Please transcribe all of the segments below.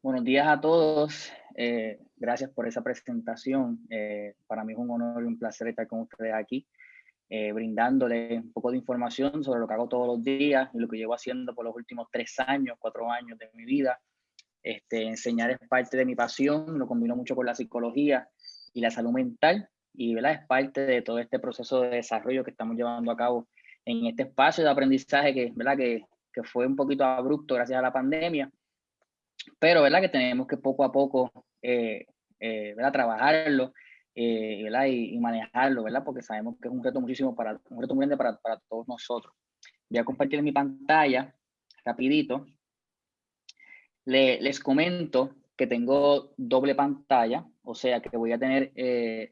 Buenos días a todos. Eh, gracias por esa presentación. Eh, para mí es un honor y un placer estar con ustedes aquí, eh, brindándole un poco de información sobre lo que hago todos los días y lo que llevo haciendo por los últimos tres años, cuatro años de mi vida. Este, enseñar es parte de mi pasión, lo combino mucho con la psicología y la salud mental y ¿verdad? es parte de todo este proceso de desarrollo que estamos llevando a cabo en este espacio de aprendizaje que, ¿verdad? que, que fue un poquito abrupto gracias a la pandemia pero ¿verdad? que tenemos que poco a poco eh, eh, ¿verdad? trabajarlo eh, ¿verdad? Y, manejarlo, ¿verdad? porque sabemos que es un reto muchísimo para, un reto muy grande para, para todos nosotros. Voy a compartir mi pantalla rapidito. Le, les comento que tengo doble pantalla, o sea que voy a tener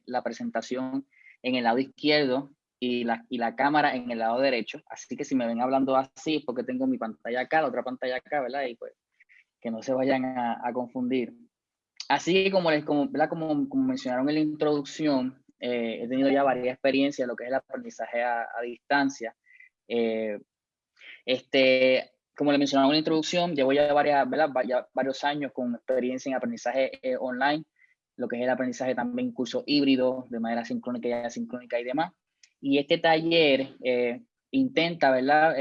la presentación en el lado izquierdo y la, y la cámara en el lado derecho. Así que si me ven hablando así, porque tengo mi pantalla acá, la otra pantalla acá, ¿verdad? Y pues que no se vayan a, confundir. Así como, les, como, como, como, mencionaron en la introducción, eh, he tenido ya varias experiencias en lo que es el aprendizaje a, distancia. Eh, este, como le mencionaron en la introducción, llevo ya, varias, varios años con experiencia en aprendizaje eh, online, lo que es el aprendizaje también curso híbrido, de manera sincrónica y asincrónica y demás. Y este taller intenta, ¿verdad?,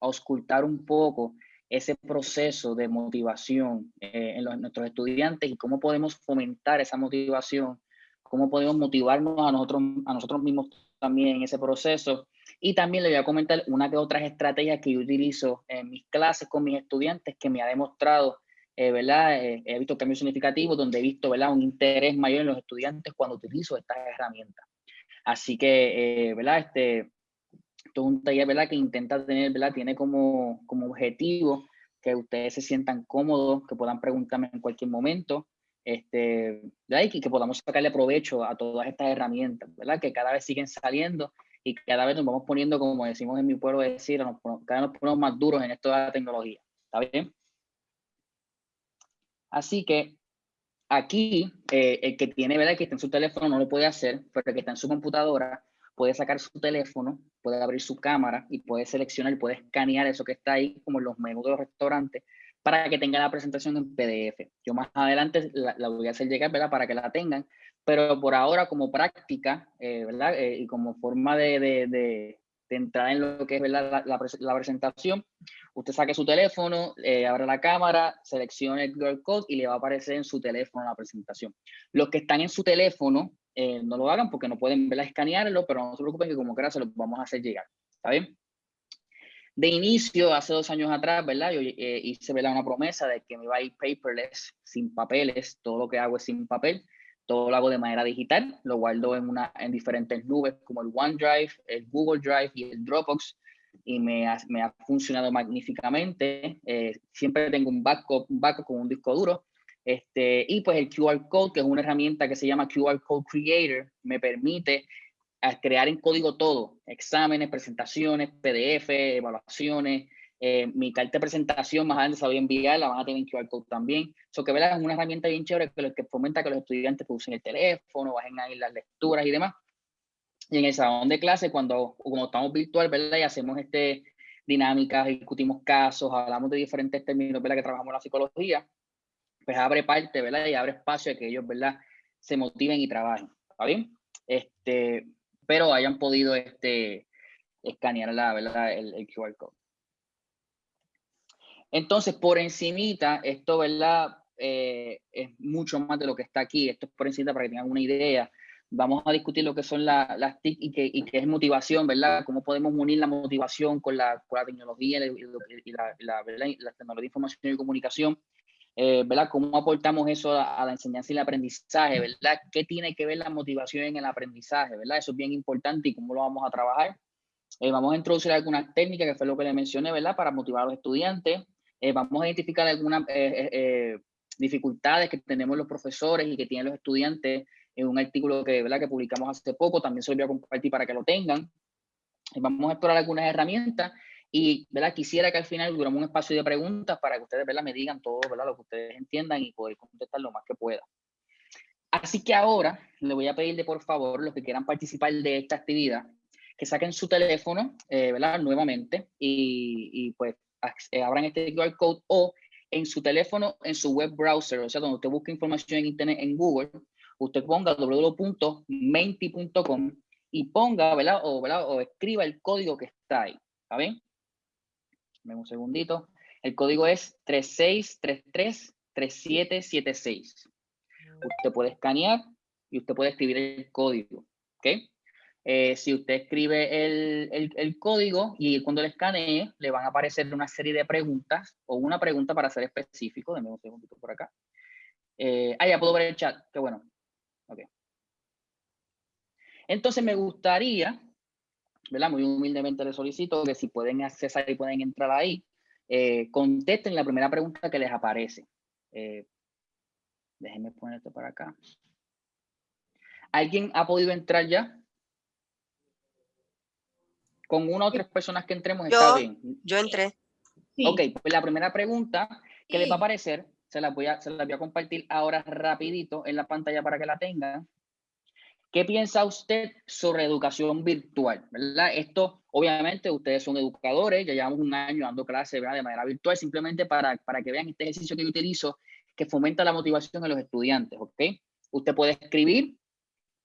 auscultar un poco ese proceso de motivación eh, en, nuestros estudiantes y cómo podemos fomentar esa motivación, cómo podemos motivarnos a nosotros, a nosotros mismos también en ese proceso. Y también le voy a comentar una de otras estrategias que yo utilizo en mis clases con mis estudiantes que me ha demostrado, eh, ¿verdad? Eh, he visto cambios significativos donde he visto, ¿verdad? Un interés mayor en los estudiantes cuando utilizo estas herramientas. Así que, ¿verdad? Este, esto es un taller, ¿verdad? Que intenta tener, ¿verdad? Tiene como, como objetivo que ustedes se sientan cómodos, que puedan preguntarme en cualquier momento, este. Y que podamos sacarle provecho a todas estas herramientas, ¿verdad? Que cada vez siguen saliendo y cada vez nos vamos poniendo, como decimos en mi pueblo decir, nos, cada vez nos ponemos más duros en esto de la tecnología. ¿Está bien? Así que aquí, eh, el que tiene, ¿verdad? Que está en su teléfono no lo puede hacer, pero el que está en su computadora puede sacar su teléfono, puede abrir su cámara y puede seleccionar puede escanear eso que está ahí, como los menús de los restaurantes, para que tenga la presentación en PDF. Yo más adelante la, voy a hacer llegar, ¿verdad? Para que la tengan, pero por ahora como práctica, eh, ¿verdad? Eh, y como forma de, de, de, entrar en lo que es ¿verdad? La, la, presentación, usted saque su teléfono, eh, abre la cámara, seleccione el QR Code y le va a aparecer en su teléfono la presentación. Los que están en su teléfono, eh, no lo hagan porque no pueden verla, escanearlo, pero no se preocupen que como quiera se lo vamos a hacer llegar. ¿Está bien? De inicio, hace dos años atrás, ¿verdad? Yo eh, hice ¿verdad? una promesa de que me iba a ir paperless, sin papeles, todo lo que hago es sin papel, todo lo hago de manera digital, lo guardo en, una, en diferentes nubes como el OneDrive, el Google Drive y el Dropbox, y me ha, me ha funcionado magníficamente. Eh, siempre tengo un backup, un backup con un disco duro, este, y pues el QR Code, que es una herramienta que se llama QR Code Creator, me permite crear en código todo, exámenes, presentaciones, PDF, evaluaciones, eh, mi carta de presentación más adelante se voy a enviar, la van a tener en QR Code también. Eso que ¿verdad? es una herramienta bien chévere que, fomenta que los estudiantes pues, usen el teléfono, bajen ahí las lecturas y demás. Y en el salón de clase, cuando como estamos virtual, ¿verdad? Y hacemos este, dinámicas, discutimos casos, hablamos de diferentes términos, ¿verdad? Que trabajamos en la psicología pues abre parte, ¿verdad? Y abre espacio a que ellos, ¿verdad? Se motiven y trabajen, ¿está bien? Este, pero hayan podido este, escanear la, ¿verdad? El, el QR code. Entonces, por encimita, esto, ¿verdad? Eh, es mucho más de lo que está aquí. Esto es por encima para que tengan una idea. Vamos a discutir lo que son las TIC y que, y que es motivación, ¿verdad? Cómo podemos unir la motivación con la, con la tecnología y, la, la, la, tecnología de información y comunicación eh, ¿verdad? ¿Cómo aportamos eso a, la enseñanza y el aprendizaje, ¿verdad? ¿Qué tiene que ver la motivación en el aprendizaje, ¿verdad? Eso es bien importante y cómo lo vamos a trabajar. Eh, vamos a introducir algunas técnicas, que fue lo que le mencioné, ¿verdad? Para motivar a los estudiantes. Eh, vamos a identificar algunas dificultades que tenemos los profesores y que tienen los estudiantes en un artículo que, ¿verdad? que publicamos hace poco. También se lo voy a compartir para que lo tengan. vamos a explorar algunas herramientas y ¿verdad? quisiera que al final duramos un espacio de preguntas para que ustedes me digan todo ¿verdad? lo que ustedes entiendan y poder contestar lo más que pueda. Así que ahora le voy a pedirle por favor los que quieran participar de esta actividad que saquen su teléfono eh, ¿verdad? nuevamente y, y pues eh, abran este QR code o en su teléfono, en su web browser, o sea, donde usted busca información en internet en Google, usted ponga www.menti.com y ponga, ¿verdad? O, ¿verdad? o escriba el código que está ahí, ¿está bien? Dame un segundito. El código es 36333776. Usted puede escanear y usted puede escribir el código, ¿ok? Eh, si usted escribe el, el, código y cuando le escanee, le van a aparecer una serie de preguntas o una pregunta para ser específico. Deme un segundito por acá. Eh, ah, ya puedo ver el chat. Qué bueno. Ok. Entonces me gustaría, ¿verdad? Muy humildemente le solicito que si pueden accesar y pueden entrar ahí, eh, contesten la primera pregunta que les aparece. Eh, déjenme poner esto para acá. ¿Alguien ha podido entrar ya? Con una o tres personas que entremos está bien. Yo entré. Ok, pues la primera pregunta que les va a aparecer, se la, voy a, se la voy a compartir ahora rapidito en la pantalla para que la tengan. ¿Qué piensa usted sobre educación virtual? ¿verdad? Esto, obviamente, ustedes son educadores, ya llevamos un año dando clases de manera virtual, simplemente para, para que vean este ejercicio que yo utilizo, que fomenta la motivación de los estudiantes, ¿ok? Usted puede escribir,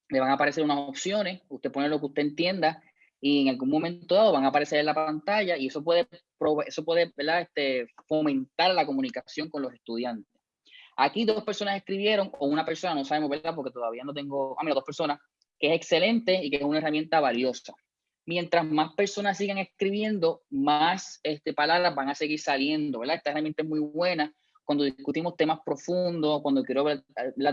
le van a aparecer unas opciones, usted pone lo que usted entienda y en algún momento dado van a aparecer en la pantalla y eso puede, eso puede ¿verdad? Este, fomentar la comunicación con los estudiantes. Aquí dos personas escribieron, o una persona, no sabemos, ¿verdad? Porque todavía no tengo, a mí dos personas, que es excelente y que es una herramienta valiosa. Mientras más personas sigan escribiendo, más este, palabras van a seguir saliendo, ¿verdad? Esta herramienta es muy buena cuando discutimos temas profundos, cuando quiero ver,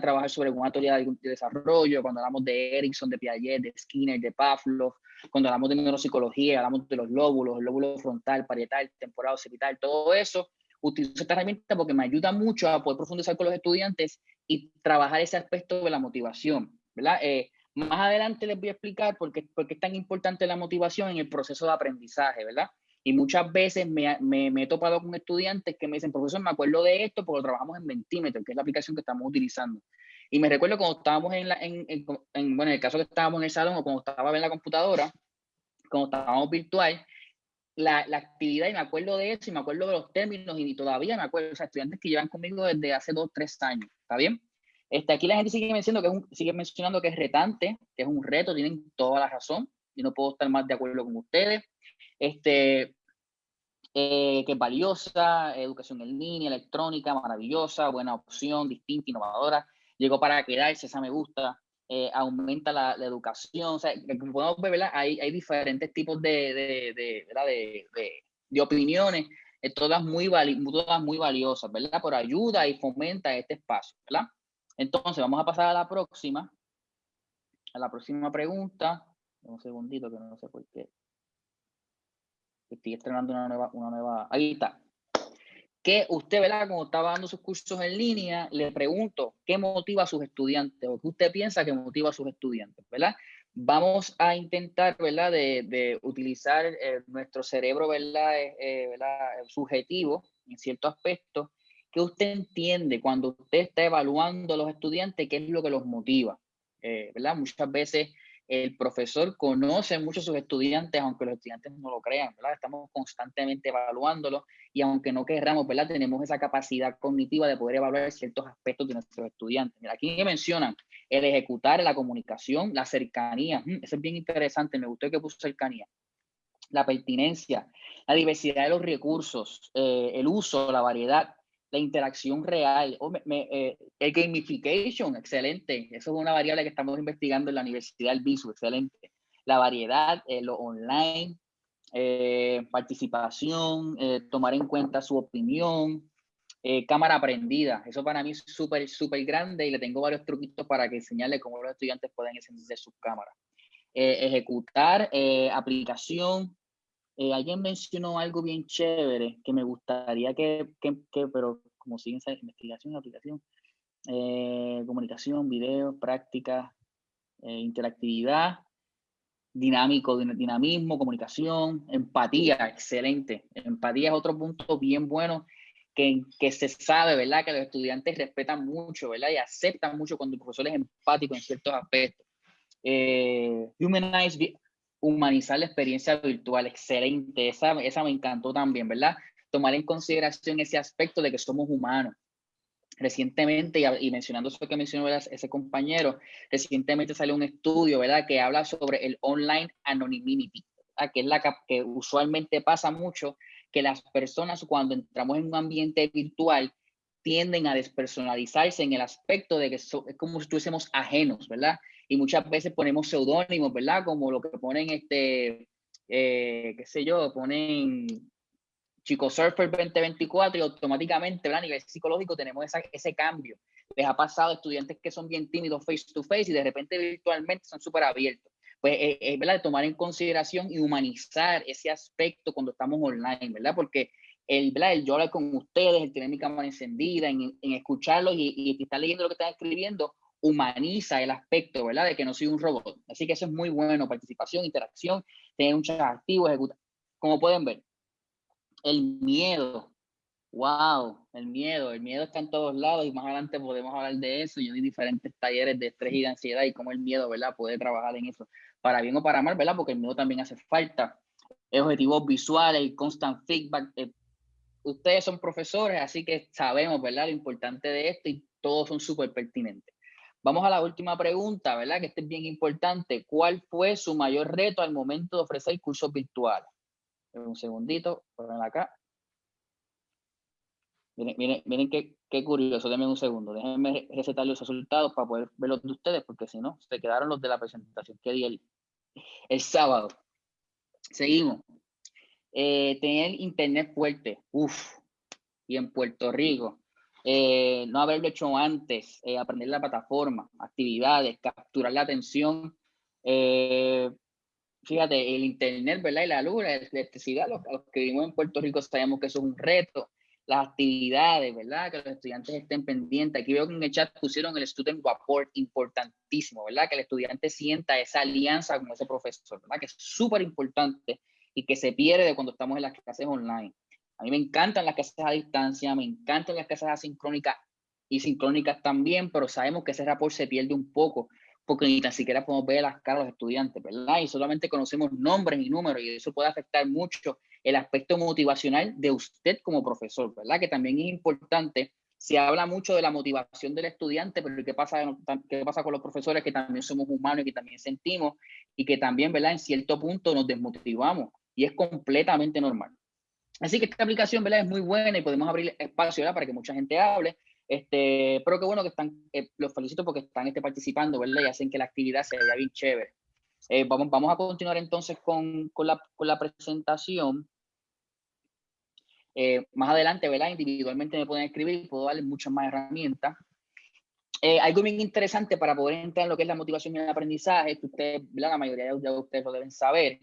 trabajar sobre alguna teoría de desarrollo, cuando hablamos de Erickson, de Piaget, de Skinner, de Pavlov, cuando hablamos de neuropsicología, hablamos de los lóbulos, el lóbulo frontal, parietal, temporal, occipital, todo eso, utilizo esta herramienta porque me ayuda mucho a poder profundizar con los estudiantes y trabajar ese aspecto de la motivación, ¿verdad? Eh, más adelante les voy a explicar por qué, por qué, es tan importante la motivación en el proceso de aprendizaje, ¿verdad? Y muchas veces me, me, me, he topado con estudiantes que me dicen, profesor, me acuerdo de esto porque lo trabajamos en Mentimeter, que es la aplicación que estamos utilizando. Y me recuerdo cuando estábamos en, la, en, en, bueno, en el caso que estábamos en el salón o cuando estaba en la computadora, cuando estábamos virtual, la, la, actividad y me acuerdo de eso y me acuerdo de los términos y todavía me acuerdo, o sea, estudiantes que llevan conmigo desde hace dos, tres años, ¿está bien? Este, aquí la gente sigue mencionando, que es un, sigue mencionando que es retante, que es un reto, tienen toda la razón y no puedo estar más de acuerdo con ustedes. Este, eh, que es valiosa, educación en línea, electrónica, maravillosa, buena opción, distinta, innovadora, llegó para quedarse, esa me gusta, eh, aumenta la, la, educación. O sea, como podemos ver, ¿verdad? Hay, hay diferentes tipos de, de, de, ¿verdad? de, opiniones, eh, todas, muy todas muy valiosas, ¿verdad? Por ayuda y fomenta este espacio, ¿verdad? Entonces, vamos a pasar a la próxima. A la próxima pregunta. Un segundito que no sé por qué. Estoy estrenando una nueva, una nueva. Ahí está que usted, ¿verdad? Como estaba dando sus cursos en línea, le pregunto, ¿qué motiva a sus estudiantes? ¿O qué usted piensa que motiva a sus estudiantes, ¿verdad? Vamos a intentar, ¿verdad? De, de utilizar eh, nuestro cerebro, ¿verdad? Eh, eh. Subjetivo, en cierto aspecto, que usted entiende cuando usted está evaluando a los estudiantes, qué es lo que los motiva, ¿verdad? Muchas veces el profesor conoce mucho a sus estudiantes, aunque los estudiantes no lo crean. Estamos constantemente evaluándolos y aunque no querramos, ¿verdad? Tenemos esa capacidad cognitiva de poder evaluar ciertos aspectos de nuestros estudiantes. Aquí mencionan el ejecutar, la comunicación, la cercanía. Mm, eso es bien interesante, me gustó que puso cercanía. La pertinencia, la diversidad de los recursos, eh, el uso, la variedad, la interacción real, eh, el gamification, excelente. Eso es una variable que estamos investigando en la Universidad del BISU, excelente. La variedad, eh, lo online, eh, participación, tomar en cuenta su opinión, cámara aprendida. Eso para mí es súper, súper grande y le tengo varios truquitos para que enseñarle cómo los estudiantes pueden encender sus cámaras. ejecutar, aplicación, eh, alguien mencionó algo bien chévere que me gustaría que, que, pero como siguen esa investigación, aplicación, eh, comunicación, video, práctica, eh, interactividad, dinámico, dinamismo, comunicación, empatía, excelente. Empatía es otro punto bien bueno que, que se sabe, ¿verdad? Que los estudiantes respetan mucho, ¿verdad? Y aceptan mucho cuando el profesor es empático en ciertos aspectos. Eh, humanize, humanizar la experiencia virtual, excelente, esa, esa me encantó también, ¿verdad? tomar en consideración ese aspecto de que somos humanos. Recientemente, y, mencionando eso que mencionó ese compañero, recientemente salió un estudio, ¿verdad?, que habla sobre el online anonymity, que es la que usualmente pasa mucho, que las personas cuando entramos en un ambiente virtual tienden a despersonalizarse en el aspecto de que es como si estuviésemos ajenos, ¿verdad? Y muchas veces ponemos seudónimos, ¿verdad? Como lo que ponen, este, eh, qué sé yo, ponen Chico Surfer 2024 y automáticamente, ¿verdad? A nivel psicológico tenemos ese cambio. Les ha pasado a estudiantes que son bien tímidos face to face y de repente virtualmente son súper abiertos. Pues es, eh, eh, ¿verdad? tomar en consideración y humanizar ese aspecto cuando estamos online, ¿verdad? Porque el, ¿verdad? el yo hablar con ustedes, el tener mi cámara encendida, en, en escucharlos y, y estar leyendo lo que están escribiendo, humaniza el aspecto, ¿verdad? De que no soy un robot. Así que eso es muy bueno, participación, interacción, tener un chat activo, ejecutar. Como pueden ver, el miedo. Wow, el miedo. El miedo está en todos lados y más adelante podemos hablar de eso. Yo di diferentes talleres de estrés y de ansiedad y cómo el miedo, ¿verdad? Puede trabajar en eso, para bien o para mal, ¿verdad? Porque el miedo también hace falta. Objetivos visuales, constant feedback. Eh, ustedes son profesores, así que sabemos, ¿verdad? Lo importante de esto y todos son súper pertinentes. Vamos a la última pregunta, ¿verdad? Que este es bien importante. ¿Cuál fue su mayor reto al momento de ofrecer cursos virtuales? un segundito, ponen acá. Miren, miren, miren qué, qué, curioso, denme un segundo. Déjenme recetar los resultados para poder verlos de ustedes, porque si no, se quedaron los de la presentación que di el, el sábado. Seguimos. Eh, tener internet fuerte, uff, y en Puerto Rico. Eh, no haberlo hecho antes, eh, aprender la plataforma, actividades, capturar la atención, eh, fíjate, el internet, ¿verdad? Y la luz, la electricidad, los, que vivimos en Puerto Rico sabemos que eso es un reto. Las actividades, ¿verdad? Que los estudiantes estén pendientes. Aquí veo que en el chat pusieron el student report importantísimo, ¿verdad? Que el estudiante sienta esa alianza con ese profesor, ¿verdad? Que es súper importante y que se pierde cuando estamos en las clases online. A mí me encantan las clases a distancia, me encantan las clases asincrónicas y sincrónicas también, pero sabemos que ese rapport se pierde un poco porque ni tan siquiera podemos ver las caras de los estudiantes, ¿verdad? Y solamente conocemos nombres y números y eso puede afectar mucho el aspecto motivacional de usted como profesor, ¿verdad? Que también es importante. Se habla mucho de la motivación del estudiante, pero ¿qué pasa, qué pasa con los profesores que también somos humanos y que también sentimos y que también, ¿verdad? En cierto punto nos desmotivamos y es completamente normal. Así que esta aplicación, ¿verdad? Es muy buena y podemos abrir espacio, ¿verdad? Para que mucha gente hable este, pero qué bueno que están, eh, los felicito porque están este, participando, ¿verdad? Y hacen que la actividad sea bien chévere. Eh, vamos, vamos a continuar entonces con, con, la, con la, presentación. Eh, más adelante, ¿verdad? Individualmente me pueden escribir puedo darles muchas más herramientas. algo bien interesante para poder entrar en lo que es la motivación y el aprendizaje, que ustedes. La mayoría de ustedes lo deben saber,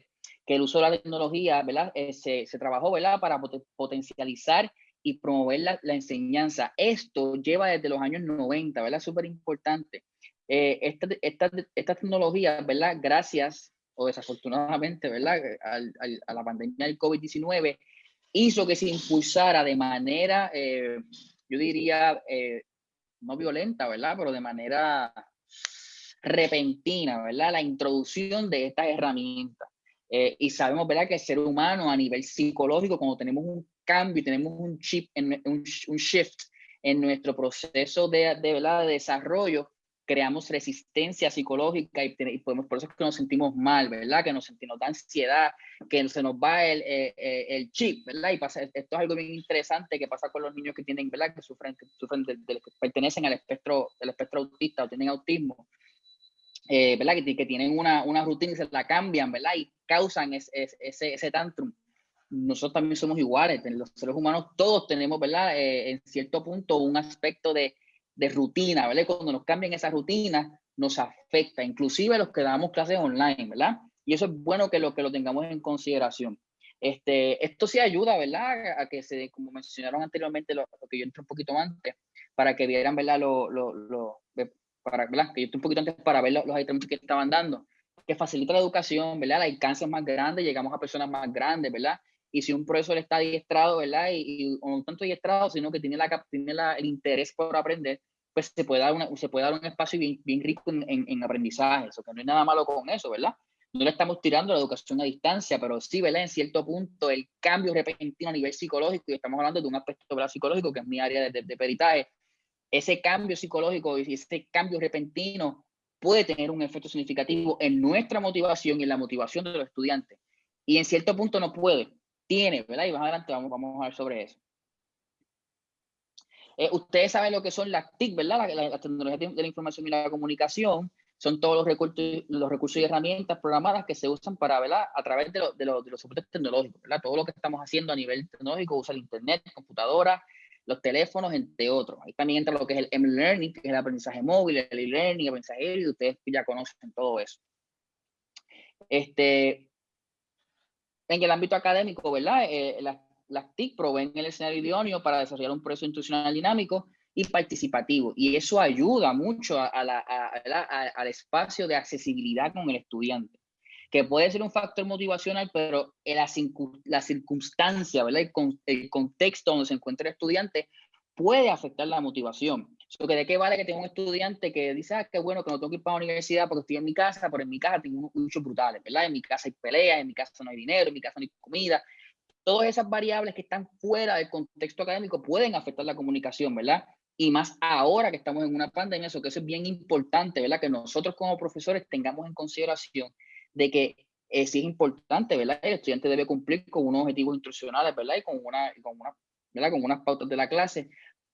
que el uso de la tecnología, ¿verdad? se, se, trabajó, ¿verdad? Para potencializar y promover la, la, enseñanza. Esto lleva desde los años 90, ¿verdad? Súper importante. Eh, esta, esta, esta, tecnología, ¿verdad? Gracias o desafortunadamente, ¿verdad? Al, al, a la pandemia del COVID-19, hizo que se impulsara de manera, eh, yo diría, eh, no violenta, ¿verdad? Pero de manera repentina, ¿verdad? La introducción de estas herramientas. Eh, y sabemos, ¿verdad? Que el ser humano a nivel psicológico, cuando tenemos un cambio, tenemos un chip, en, un, un shift en nuestro proceso de, de, ¿verdad? de desarrollo, creamos resistencia psicológica y, y, podemos, por eso es que nos sentimos mal, ¿verdad? Que nos sentimos de ansiedad, que se nos va el, eh, eh, el chip, ¿verdad? Y pasa, esto es algo bien interesante que pasa con los niños que tienen, ¿verdad? Que sufren, que sufren de, de, pertenecen al espectro, del espectro autista o tienen autismo, eh, ¿verdad? Que, que, tienen una, una rutina y se la cambian, ¿verdad? Y causan ese, ese, ese tantrum nosotros también somos iguales, los seres humanos todos tenemos, ¿verdad? Eh, en cierto punto un aspecto de, de, rutina, ¿verdad? Cuando nos cambian esa rutina, nos afecta, inclusive los que damos clases online, ¿verdad? Y eso es bueno que lo, que lo tengamos en consideración. Este, esto sí ayuda, ¿verdad? A que se, como mencionaron anteriormente, lo, que yo entré un poquito antes, para que vieran, ¿verdad? Lo, lo, lo para, ¿verdad? Que yo entré un poquito antes para ver los, los que estaban dando, que facilita la educación, ¿verdad? El alcance es más grande, llegamos a personas más grandes, ¿verdad? y si un profesor está adiestrado, ¿verdad? Y, y no tanto adiestrado, sino que tiene, la, tiene la, el interés por aprender, pues se puede dar, una, se puede dar un espacio bien, bien rico en, en, aprendizaje, eso que no hay nada malo con eso, ¿verdad? no le estamos tirando la educación a distancia, pero sí, ¿verdad? En cierto punto, el cambio repentino a nivel psicológico, y estamos hablando de un aspecto psicológico, que es mi área de, de, peritaje, ese cambio psicológico y ese cambio repentino puede tener un efecto significativo en nuestra motivación y en la motivación de los estudiantes. Y en cierto punto no puede, tiene, ¿verdad? Y más adelante vamos, vamos a hablar sobre eso. Eh, ustedes saben lo que son las TIC, ¿verdad? Las tecnologías de la información y la comunicación son todos los recursos, los recursos y herramientas programadas que se usan para, ¿verdad? A través de, de, los soportes tecnológicos, ¿verdad? Todo lo que estamos haciendo a nivel tecnológico usa el internet, computadora, los teléfonos, entre otros. Ahí también entra lo que es el M-Learning, que es el aprendizaje móvil, el e-learning, el aprendizaje y ustedes ya conocen todo eso. Este, en el ámbito académico, ¿verdad? Eh, las, las TIC proveen el escenario idóneo para desarrollar un proceso institucional dinámico y participativo. Y eso ayuda mucho a, al espacio de accesibilidad con el estudiante, que puede ser un factor motivacional, pero la, la circunstancia, ¿verdad? El, contexto donde se encuentra el estudiante puede afectar la motivación. que ¿De qué vale que tenga un estudiante que dice, ah, qué bueno que no tengo que ir para la universidad porque estoy en mi casa, pero en mi casa tengo muchos brutales, ¿verdad? En mi casa hay peleas, en mi casa no hay dinero, en mi casa no hay comida. Todas esas variables que están fuera del contexto académico pueden afectar la comunicación, ¿verdad? y más ahora que estamos en una pandemia, eso que eso es bien importante, ¿verdad? Que nosotros como profesores tengamos en consideración de que eh, sí es importante, ¿verdad? El estudiante debe cumplir con unos objetivos instruccionales, ¿verdad? Y con, una, con, una, ¿verdad? con unas pautas de la clase,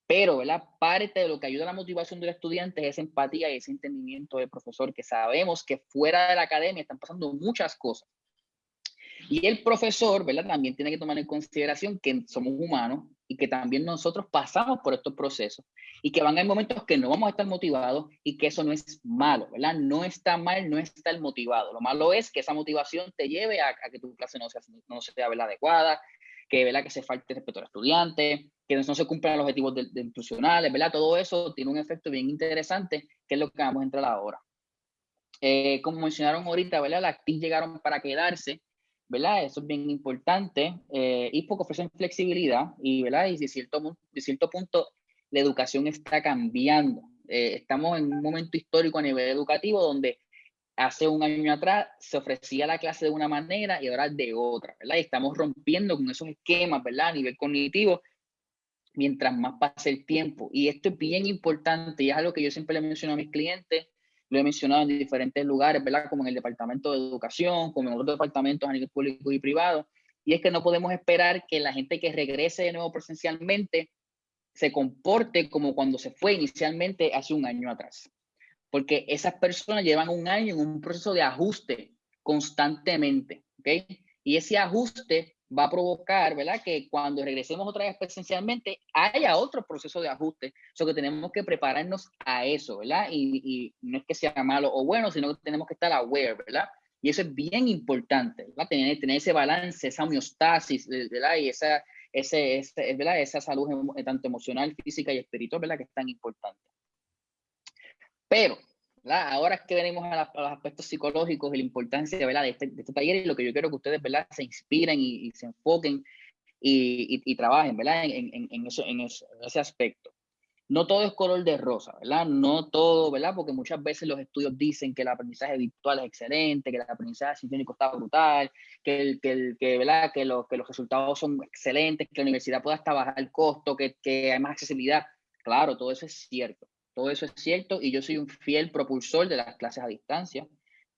pero, ¿verdad? Parte de lo que ayuda a la motivación del estudiante es esa empatía y ese entendimiento del profesor, que sabemos que fuera de la academia están pasando muchas cosas. Y el profesor, ¿verdad? También tiene que tomar en consideración que somos humanos y que también nosotros pasamos por estos procesos y que van a haber momentos que no vamos a estar motivados y que eso no es malo, ¿verdad? No está mal, no está el motivado. Lo malo es que esa motivación te lleve a, que tu clase no sea, no sea ¿verdad? adecuada, que, ¿verdad? que se falte respeto al estudiante, que no se cumplan los objetivos de, de institucionales, ¿verdad? Todo eso tiene un efecto bien interesante, que es lo que vamos a entrar ahora. Eh, como mencionaron ahorita, ¿verdad? Las TIC llegaron para quedarse ¿verdad? Eso es bien importante eh, y porque ofrecen flexibilidad y, ¿verdad? Y de cierto, de cierto punto la educación está cambiando. Eh, estamos en un momento histórico a nivel educativo donde hace un año atrás se ofrecía la clase de una manera y ahora de otra, ¿verdad? Y estamos rompiendo con esos esquemas, ¿verdad? A nivel cognitivo, mientras más pasa el tiempo. Y esto es bien importante y es algo que yo siempre le menciono a mis clientes lo he mencionado en diferentes lugares. Como en el Departamento de Educación, como en otros departamentos a nivel público y privado. Y es que no podemos esperar que la gente que regrese de nuevo presencialmente se comporte como cuando se fue inicialmente hace un año atrás. Porque esas personas llevan un año en un proceso de ajuste constantemente, ¿ok? Y ese ajuste va a provocar, ¿verdad? Que cuando regresemos otra vez presencialmente haya otro proceso de ajuste. Eso que tenemos que prepararnos a eso, ¿verdad? Y, no es que sea malo o bueno, sino que tenemos que estar aware, ¿verdad? Y eso es bien importante, ¿verdad? Tener, tener ese balance, esa homeostasis, ¿verdad? Y esa, ese, ese, ¿verdad? esa salud tanto emocional, física y espiritual, ¿verdad? Que es tan importante. Pero Ahora es que venimos a, los aspectos psicológicos y la importancia ¿verdad? De, este, este taller y lo que yo quiero que ustedes se inspiren y, se enfoquen y, y, trabajen ¿verdad? En, en, en, ese aspecto. No todo es color de rosa, ¿verdad? No todo, ¿verdad? Porque muchas veces los estudios dicen que el aprendizaje virtual es excelente, que el aprendizaje sinfónico está brutal, que, los resultados son excelentes, que la universidad pueda hasta bajar el costo, que, que hay más accesibilidad. Claro, todo eso es cierto. Todo eso es cierto y yo soy un fiel propulsor de las clases a distancia,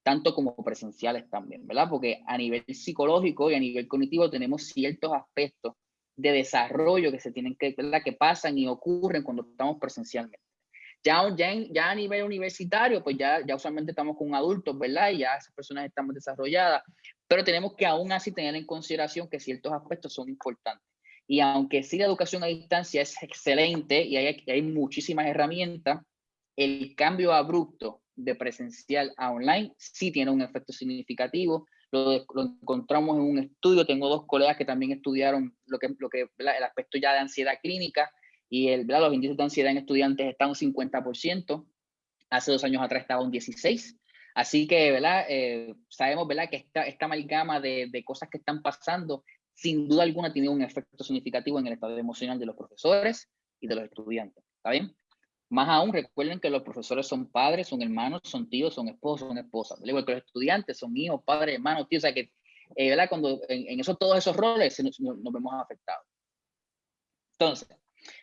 tanto como presenciales también, ¿verdad? Porque a nivel psicológico y a nivel cognitivo tenemos ciertos aspectos de desarrollo que se tienen que, ¿verdad? Que pasan y ocurren cuando estamos presencialmente. Ya, ya, ya a nivel universitario, pues ya, ya usualmente estamos con adultos, ¿verdad? Y ya esas personas están desarrolladas, pero tenemos que aún así tener en consideración que ciertos aspectos son importantes. Y aunque sí la educación a distancia es excelente y hay, hay muchísimas herramientas, el cambio abrupto de presencial a online sí tiene un efecto significativo. Lo, encontramos en un estudio, tengo dos colegas que también estudiaron lo que, lo que el aspecto ya de ansiedad clínica y el, los índices de ansiedad en estudiantes están un 50%, hace dos años atrás estaba un 16%. Así que, ¿verdad? Eh, sabemos, ¿verdad? Que esta, esta amalgama de, de, cosas que están pasando sin duda alguna tiene un efecto significativo en el estado emocional de los profesores y de los estudiantes. ¿Está bien? Más aún, recuerden que los profesores son padres, son hermanos, son tíos, son esposos, son esposas. Igual que los estudiantes son hijos, padres, hermanos, tíos. O sea que, eh, ¿verdad? Cuando en, eso, todos esos roles nos, nos, vemos afectados. Entonces,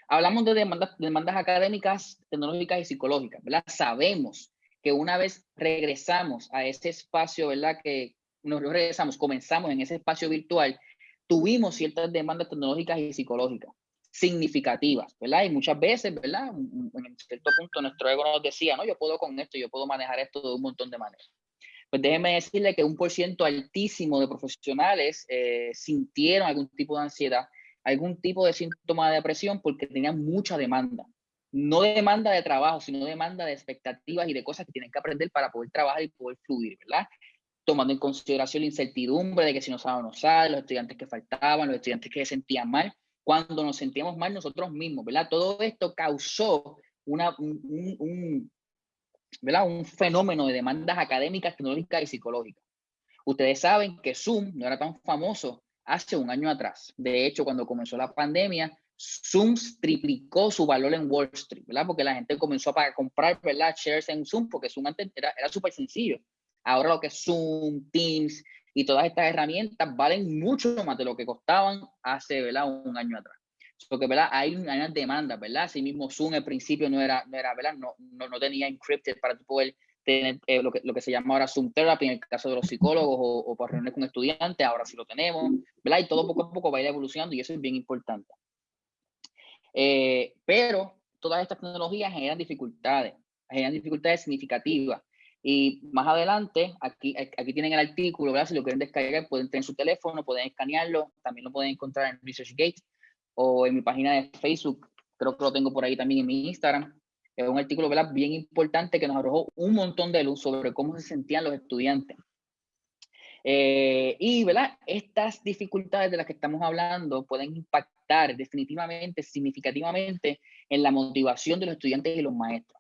hablamos de demandas, demandas académicas, tecnológicas y psicológicas, ¿verdad? Sabemos que una vez regresamos a ese espacio, ¿verdad? Que nos regresamos, comenzamos en ese espacio virtual, tuvimos ciertas demandas tecnológicas y psicológicas significativas, ¿verdad? Y muchas veces, ¿verdad? En cierto punto nuestro ego nos decía, no, yo puedo con esto, yo puedo manejar esto de un montón de maneras. Pues déjeme decirle que un por ciento altísimo de profesionales eh, sintieron algún tipo de ansiedad, algún tipo de síntoma de depresión porque tenían mucha demanda. No demanda de trabajo, sino demanda de expectativas y de cosas que tienen que aprender para poder trabajar y poder fluir, ¿verdad? Tomando en consideración la incertidumbre de que si no saben o no saben, los estudiantes que faltaban, los estudiantes que se sentían mal, cuando nos sentíamos mal nosotros mismos, ¿verdad? Todo esto causó una, un, ¿verdad? un fenómeno de demandas académicas, tecnológicas y psicológicas. Ustedes saben que Zoom no era tan famoso hace un año atrás. De hecho, cuando comenzó la pandemia, Zoom triplicó su valor en Wall Street, ¿verdad? Porque la gente comenzó a comprar, ¿verdad? Shares en Zoom, porque Zoom antes era, era súper sencillo. Ahora lo que es Zoom, Teams, y todas estas herramientas valen mucho más de lo que costaban hace ¿verdad? un año atrás. Porque ¿verdad? Hay, una demanda, ¿verdad? Así mismo Zoom al principio no era, no era ¿verdad? No, no, no tenía encrypted para poder tener eh, lo, que, lo que se llama ahora Zoom Therapy en el caso de los psicólogos o, o para reuniones con estudiantes, ahora sí lo tenemos, ¿verdad? Y todo poco a poco va a ir evolucionando y eso es bien importante. Eh, pero todas estas tecnologías generan dificultades, generan dificultades significativas. Y más adelante, aquí, aquí tienen el artículo, ¿verdad? Si lo quieren descargar, pueden tener su teléfono, pueden escanearlo, también lo pueden encontrar en ResearchGate o en mi página de Facebook, creo que lo tengo por ahí también en mi Instagram. Es un artículo, ¿verdad? Bien importante que nos arrojó un montón de luz sobre cómo se sentían los estudiantes. Eh, y, ¿verdad? Estas dificultades de las que estamos hablando pueden impactar definitivamente, significativamente en la motivación de los estudiantes y los maestros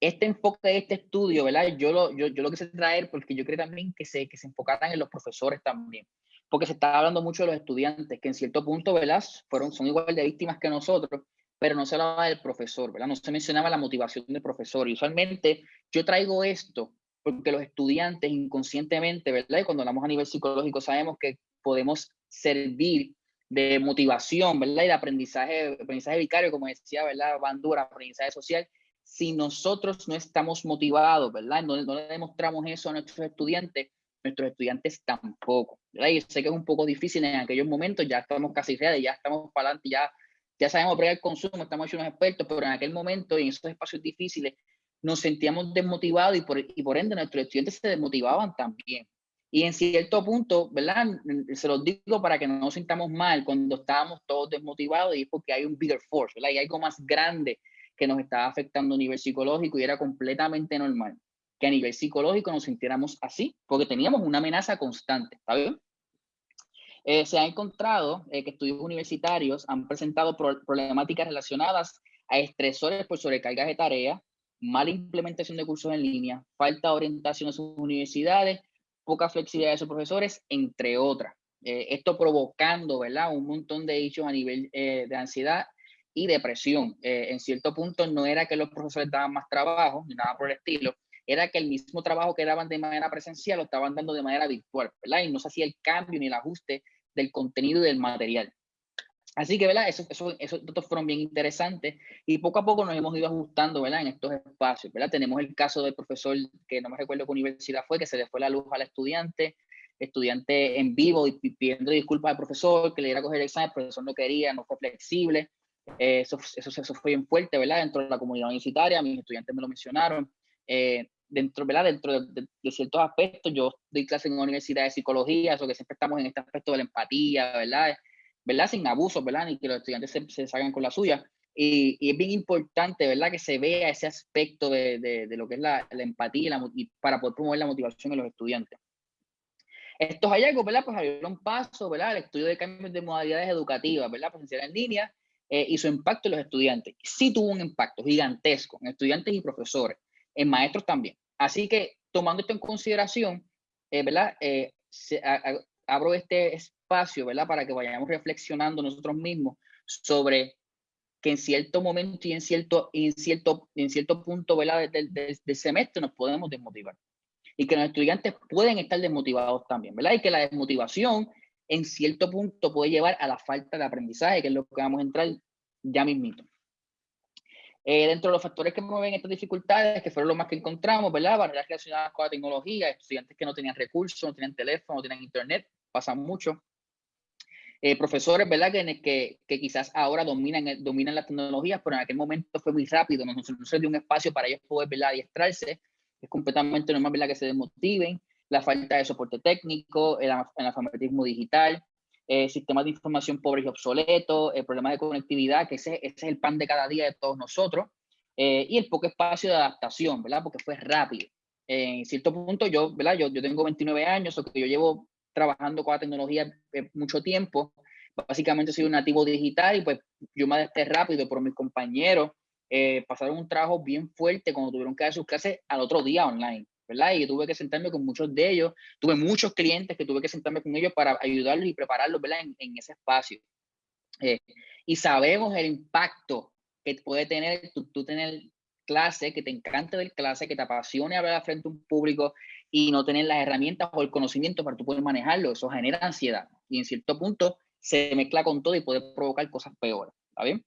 este enfoque de este estudio, ¿verdad? Yo lo, yo, yo lo quise traer porque yo creo también que se, que se enfocaran en los profesores también, porque se está hablando mucho de los estudiantes, que en cierto punto, ¿verdad? Fueron, son igual de víctimas que nosotros, pero no se hablaba del profesor, ¿verdad? No se mencionaba la motivación del profesor. Y usualmente yo traigo esto porque los estudiantes inconscientemente, ¿verdad? Y cuando hablamos a nivel psicológico sabemos que podemos servir de motivación, ¿verdad? Y de aprendizaje, aprendizaje vicario, como decía, ¿verdad? Bandura, aprendizaje social, si nosotros no estamos motivados, ¿verdad? No, no, le demostramos eso a nuestros estudiantes, nuestros estudiantes tampoco, ¿verdad? Y sé que es un poco difícil en aquellos momentos, ya estamos casi ready, ya estamos para adelante, ya, ya sabemos bregar el consumo, estamos hechos unos expertos, pero en aquel momento en esos espacios difíciles nos sentíamos desmotivados y por, y por ende nuestros estudiantes se desmotivaban también. Y en cierto punto, ¿verdad? Se los digo para que no nos sintamos mal cuando estábamos todos desmotivados y es porque hay un bigger force, ¿verdad? Y hay algo más grande que nos estaba afectando a nivel psicológico y era completamente normal que a nivel psicológico nos sintiéramos así, porque teníamos una amenaza constante, ¿está? Eh, se ha encontrado eh, que estudios universitarios han presentado problemáticas relacionadas a estresores por sobrecargas de tareas, mala implementación de cursos en línea, falta de orientación en sus universidades, poca flexibilidad de sus profesores, entre otras. Eh, esto provocando, ¿verdad? Un montón de hechos a nivel de ansiedad y depresión. Eh, en cierto punto no era que los profesores daban más trabajo, ni nada por el estilo, era que el mismo trabajo que daban de manera presencial lo estaban dando de manera virtual, ¿verdad? Y no se hacía el cambio ni el ajuste del contenido y del material. Así que, ¿verdad? Esos, eso, esos datos fueron bien interesantes y poco a poco nos hemos ido ajustando, ¿verdad? En estos espacios, ¿verdad? Tenemos el caso del profesor, que no me recuerdo qué universidad fue, que se le fue la luz al estudiante, estudiante en vivo y pidiendo disculpas al profesor, que le diera a coger el examen, el profesor no quería, no fue flexible, eh, eso, eso, eso, fue bien fuerte, ¿verdad? Dentro de la comunidad universitaria, mis estudiantes me lo mencionaron. Eh, dentro, ¿verdad? Dentro de, ciertos aspectos, yo doy clase en una universidad de psicología, eso que siempre estamos en este aspecto de la empatía, ¿verdad? ¿verdad? Sin abusos, ¿verdad? Ni que los estudiantes se, se salgan con la suya. Y, y, es bien importante, ¿verdad? Que se vea ese aspecto de, de, de lo que es la, la empatía la, y para poder promover la motivación en los estudiantes. Estos hallazgos, ¿verdad? Pues abrieron paso, ¿verdad? El estudio de cambios de modalidades educativas, ¿verdad? Presencial en línea eh, y su impacto en los estudiantes. Sí tuvo un impacto gigantesco en estudiantes y profesores, en maestros también. Así que tomando esto en consideración, eh, ¿verdad? Eh, abro este espacio, ¿verdad? Para que vayamos reflexionando nosotros mismos sobre que en cierto momento y en cierto, en cierto, en cierto punto ¿verdad? Del, del, semestre nos podemos desmotivar. Y que los estudiantes pueden estar desmotivados también, ¿verdad? Y que la desmotivación en cierto punto puede llevar a la falta de aprendizaje, que es lo que vamos a entrar ya mismito. Eh, dentro de los factores que mueven estas dificultades, que fueron los más que encontramos, ¿verdad? Barreras relacionadas con la tecnología, estudiantes que no tenían recursos, no tenían teléfono, no tenían internet, pasa mucho. Eh, profesores, ¿verdad? Que, que, quizás ahora dominan, dominan las tecnologías, pero en aquel momento fue muy rápido, no, no se dio un espacio para ellos poder, ¿verdad? Adiestrarse. Es completamente normal, ¿verdad? Que se desmotiven. La falta de soporte técnico, el, analfabetismo digital, eh, sistemas de información pobres y obsoletos, el problema de conectividad, que ese, ese, es el pan de cada día de todos nosotros, eh, y el poco espacio de adaptación, ¿verdad? Porque fue rápido. en cierto punto, yo, ¿verdad? Yo, yo tengo 29 años, o que yo llevo trabajando con la tecnología eh, mucho tiempo. Básicamente soy un nativo digital y pues yo me adapté rápido, pero mis compañeros eh, pasaron un trabajo bien fuerte cuando tuvieron que dar sus clases al otro día online. ¿Verdad? Y tuve que sentarme con muchos de ellos, tuve muchos clientes que tuve que sentarme con ellos para ayudarlos y prepararlos, ¿verdad? En, en ese espacio. Eh, y sabemos el impacto que puede tener tú, tú, tener clase, que te encante ver clase, que te apasione hablar frente a un público y no tener las herramientas o el conocimiento para tú poder manejarlo. Eso genera ansiedad y en cierto punto se mezcla con todo y puede provocar cosas peores. ¿Está bien?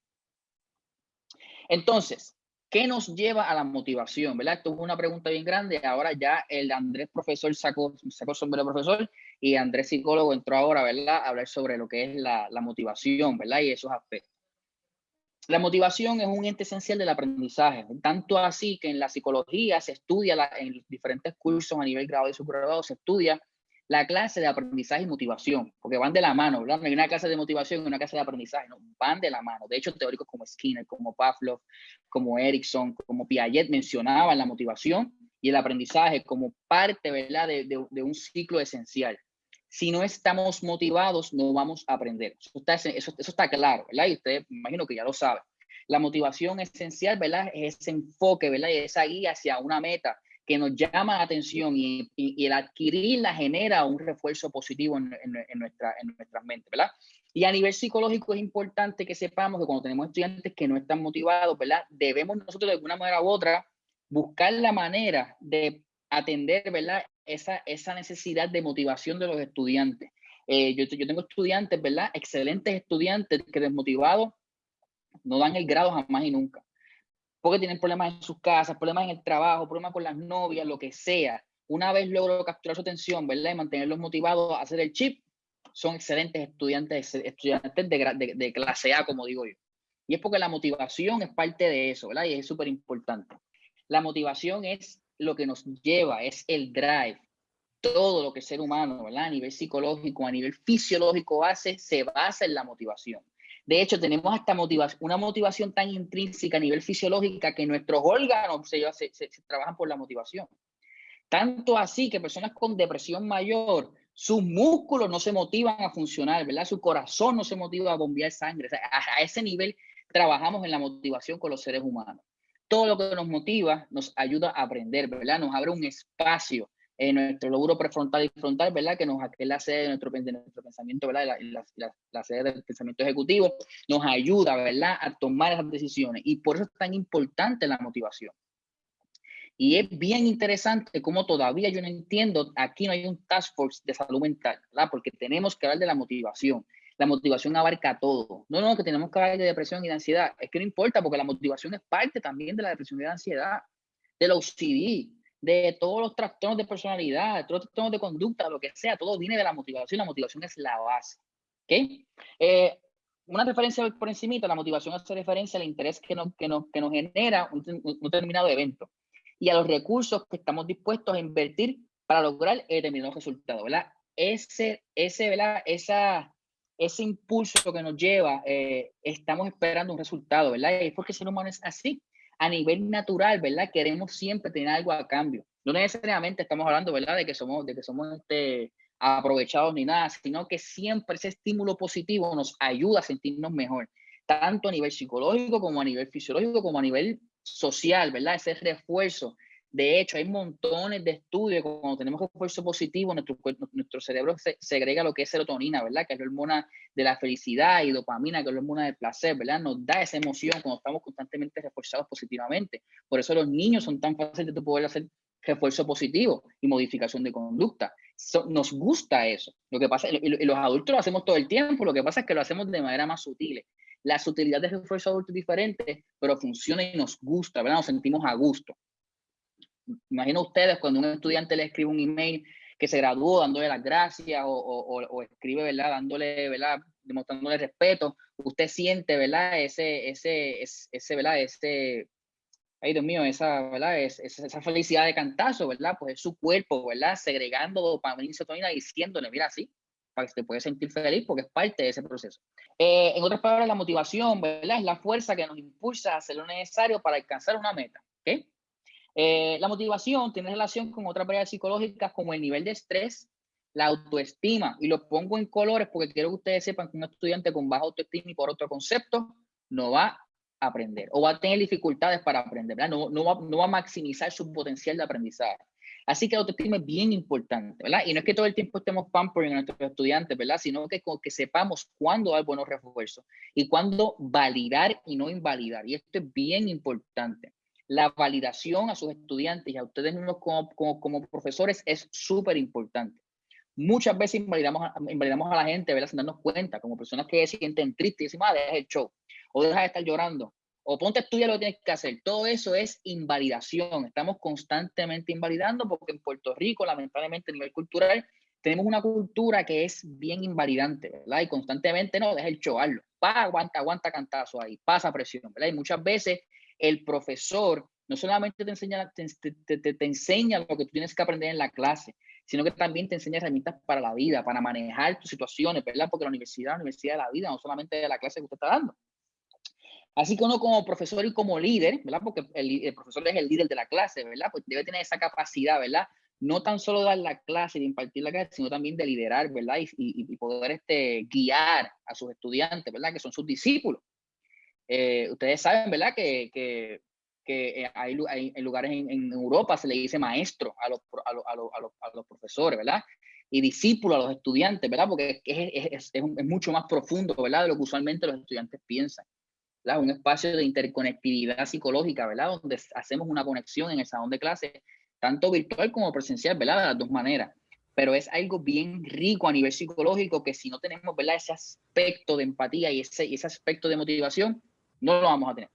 Entonces, ¿Qué nos lleva a la motivación? ¿verdad? Esto es una pregunta bien grande. Ahora ya el Andrés profesor sacó, sacó sombrero profesor y Andrés psicólogo entró ahora ¿verdad? a hablar sobre lo que es la, la motivación ¿verdad? y esos aspectos. La motivación es un ente esencial del aprendizaje, tanto así que en la psicología se estudia en diferentes cursos a nivel grado y subgrado, se estudia la clase de aprendizaje y motivación, porque van de la mano, ¿verdad? No una clase de motivación y una clase de aprendizaje, no, van de la mano. De hecho, teóricos como Skinner, como Pavlov, como Erickson, como Piaget mencionaban la motivación y el aprendizaje como parte, ¿verdad?, de, de, un ciclo esencial. Si no estamos motivados, no vamos a aprender. Eso está, eso, eso está claro, ¿verdad? Y usted, imagino que ya lo sabe. La motivación esencial, ¿verdad? Es ese enfoque, ¿verdad? Y esa guía hacia una meta que nos llama la atención y, el adquirirla genera un refuerzo positivo en, nuestra, en nuestras mentes, ¿verdad? Y a nivel psicológico es importante que sepamos que cuando tenemos estudiantes que no están motivados, ¿verdad? Debemos nosotros de alguna manera u otra buscar la manera de atender, ¿verdad? Esa, esa necesidad de motivación de los estudiantes. Eh, yo, yo tengo estudiantes, ¿verdad? Excelentes estudiantes que desmotivados no dan el grado jamás y nunca porque tienen problemas en sus casas, problemas en el trabajo, problemas con las novias, lo que sea. Una vez logro capturar su atención, ¿verdad? Y mantenerlos motivados a hacer el chip, son excelentes estudiantes, estudiantes de, clase A, como digo yo. Y es porque la motivación es parte de eso, ¿verdad? Y es súper importante. La motivación es lo que nos lleva, es el drive. Todo lo que el ser humano, ¿verdad? A nivel psicológico, a nivel fisiológico hace, se basa en la motivación. De hecho, tenemos hasta motivación, una motivación tan intrínseca a nivel fisiológica que nuestros órganos se, se, trabajan por la motivación. Tanto así que personas con depresión mayor, sus músculos no se motivan a funcionar, ¿verdad? Su corazón no se motiva a bombear sangre. A, a ese nivel trabajamos en la motivación con los seres humanos. Todo lo que nos motiva nos ayuda a aprender, ¿verdad? Nos abre un espacio en nuestro lóbulo prefrontal y frontal, ¿verdad? Que, nos, es la sede de nuestro, de nuestro pensamiento, ¿verdad? La, la, la, la, sede del pensamiento ejecutivo, nos ayuda, ¿verdad? A tomar esas decisiones. Y por eso es tan importante la motivación. Y es bien interesante cómo todavía yo no entiendo, aquí no hay un task force de salud mental, ¿verdad? Porque tenemos que hablar de la motivación. La motivación abarca todo. No, no, que tenemos que hablar de depresión y de ansiedad. Es que no importa, porque la motivación es parte también de la depresión y de la ansiedad, de la OCD, de todos los trastornos de personalidad, de todos los trastornos de conducta, lo que sea, todo viene de la motivación. La motivación es la base. ¿okay? Eh, una referencia por encima, la motivación hace referencia al interés que nos, que nos, que nos genera un, un, determinado evento y a los recursos que estamos dispuestos a invertir para lograr el determinado resultado, ¿verdad? Ese, ese, ¿verdad? Esa, ese impulso que nos lleva, eh, estamos esperando un resultado, ¿verdad? Y es porque el ser humano es así a nivel natural, ¿verdad? Queremos siempre tener algo a cambio. No necesariamente estamos hablando, ¿verdad? De que somos, de que somos este, aprovechados ni nada, sino que siempre ese estímulo positivo nos ayuda a sentirnos mejor, tanto a nivel psicológico como a nivel fisiológico, como a nivel social, ¿verdad? Ese refuerzo De hecho, hay montones de estudios cuando tenemos esfuerzo positivo, nuestro, nuestro cerebro se, segrega lo que es serotonina, ¿verdad? Que es la hormona de la felicidad y dopamina, que es la hormona del placer, ¿verdad? Nos da esa emoción cuando estamos constantemente reforzados positivamente. Por eso los niños son tan fáciles de poder hacer refuerzo positivo y modificación de conducta. nos gusta eso. Lo que pasa, y los adultos lo hacemos todo el tiempo, lo que pasa es que lo hacemos de manera más sutil. La sutilidad de refuerzo adulto es diferente, pero funciona y nos gusta, ¿verdad? Nos sentimos a gusto. Imagino ustedes cuando un estudiante le escribe un email que se graduó dándole las gracias o, o, o escribe, ¿verdad? Dándole, ¿verdad? Demostrándole respeto, usted siente, ¿verdad? Ese, ese, ese, ¿verdad? Ese, ay Dios mío, esa, ¿verdad? Es, esa felicidad de cantazo, ¿verdad? Pues es su cuerpo, ¿verdad? Segregando dopamina y serotonina diciéndole, mira, sí, para que se puede sentir feliz porque es parte de ese proceso. Eh, en otras palabras, la motivación, ¿verdad? Es la fuerza que nos impulsa a hacer lo necesario para alcanzar una meta, ¿ok? Eh, la motivación tiene relación con otras variables psicológicas como el nivel de estrés, la autoestima, y lo pongo en colores porque quiero que ustedes sepan que un estudiante con baja autoestima y por otro concepto no va a aprender o va a tener dificultades para aprender, no va a maximizar su potencial de aprendizaje. Así que la autoestima es bien importante, ¿verdad? Y no es que todo el tiempo estemos pampering a nuestros estudiantes, ¿verdad? Sino que, que sepamos cuándo dar buenos refuerzos y cuándo validar y no invalidar. Y esto es bien importante. La validación a sus estudiantes y a ustedes mismos como, como, profesores es súper importante. Muchas veces invalidamos invalidamos a la gente, ¿verdad? Sin darnos cuenta, como personas que se sienten tristes y dicen, ah, deja el show, o deja de estar llorando, o ponte a lo que tienes que hacer. Todo eso es invalidación. Estamos constantemente invalidando porque en Puerto Rico, lamentablemente a nivel cultural, tenemos una cultura que es bien invalidante, ¿verdad? Y constantemente no, deja el chovarlo. Pa, aguanta, aguanta cantazo ahí, pasa presión, ¿verdad? Y muchas veces el profesor no solamente te enseña, lo que tú tienes que aprender en la clase, sino que también te enseña herramientas para la vida, para manejar tus situaciones, ¿verdad? Porque la universidad es la universidad de la vida, no solamente de la clase que usted está dando. Así que uno como profesor y como líder, ¿verdad? Porque el, profesor es el líder de la clase, ¿verdad? Pues debe tener esa capacidad, ¿verdad? No tan solo dar la clase y impartir la clase, sino también de liderar, ¿verdad? Y, y, poder este, guiar a sus estudiantes, ¿verdad? Que son sus discípulos. Eh, ustedes saben, ¿verdad? Que, que, que eh, hay, hay, lugares en, en, Europa se le dice maestro a los, a, los, a, los, a, los, profesores, ¿verdad? Y discípulo a los estudiantes, ¿verdad? Porque es, es, es, es, mucho más profundo, ¿verdad? De lo que usualmente los estudiantes piensan. Un espacio de interconectividad psicológica, ¿verdad? Donde hacemos una conexión en el salón de clase, tanto virtual como presencial, ¿verdad? De las dos maneras. Pero es algo bien rico a nivel psicológico que si no tenemos, ¿verdad? Ese aspecto de empatía y ese, ese aspecto de motivación, no lo vamos a tener.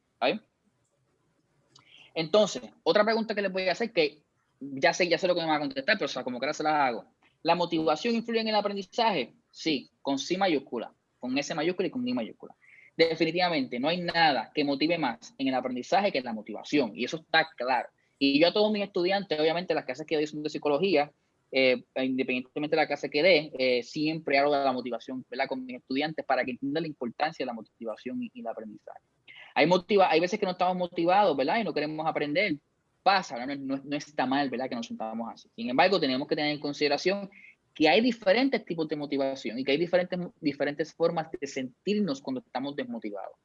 Entonces, otra pregunta que les voy a hacer, que ya sé, ya sé lo que me va a contestar, pero sea, como que ahora se las hago. ¿La motivación influye en el aprendizaje? Sí, con C mayúscula, con S mayúscula y con I mayúscula definitivamente no hay nada que motive más en el aprendizaje que la motivación, y eso está claro. Y yo a todos mis estudiantes, obviamente las clases que doy son de psicología, eh, independientemente de la clase que dé, eh, siempre hablo de la motivación ¿verdad? con mis estudiantes para que entiendan la importancia de la motivación y, el aprendizaje. Hay, motiva hay veces que no estamos motivados, ¿verdad? Y no queremos aprender. Pasa, no, no, no está mal, ¿verdad? Que nos sentamos así. Sin embargo, tenemos que tener en consideración que hay diferentes tipos de motivación y que hay diferentes, diferentes formas de sentirnos cuando estamos desmotivados.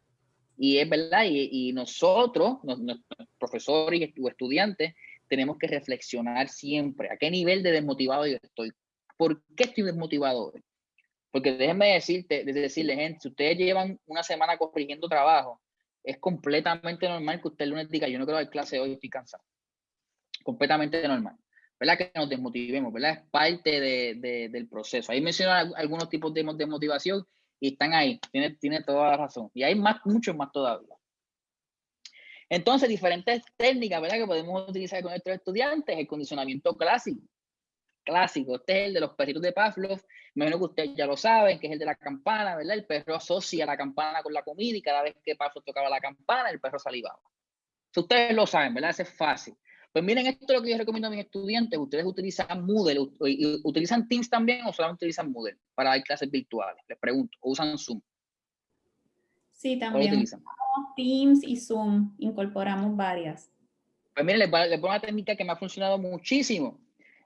Y es verdad, y, nosotros, los, profesores y estudiantes, tenemos que reflexionar siempre a qué nivel de desmotivado yo estoy. ¿Por qué estoy desmotivado? Porque déjenme decirte, decirle, gente, si ustedes llevan una semana corrigiendo trabajo, es completamente normal que usted el lunes diga, yo no quiero dar clase hoy, estoy cansado. Completamente normal. ¿verdad? Que nos desmotivemos, ¿verdad? Es parte de, del proceso. Ahí mencionan algunos tipos de, de motivación y están ahí, tiene, tiene toda la razón. Y hay más, muchos más todavía. Entonces, diferentes técnicas, ¿verdad? Que podemos utilizar con nuestros estudiantes, el condicionamiento clásico. Clásico, este es el de los perritos de Pavlov, me imagino que ustedes ya lo saben, que es el de la campana, ¿verdad? El perro asocia la campana con la comida y cada vez que Pavlov tocaba la campana, el perro salivaba. Si ustedes lo saben, ¿verdad? Eso es fácil. Pues miren, esto es lo que yo recomiendo a mis estudiantes. Ustedes utilizan Moodle, utilizan Teams también o solamente utilizan Moodle para dar clases virtuales. Les pregunto, ¿o usan Zoom? Sí, también? Teams y Zoom, incorporamos varias. Pues miren, les, les pongo una técnica que me ha funcionado muchísimo.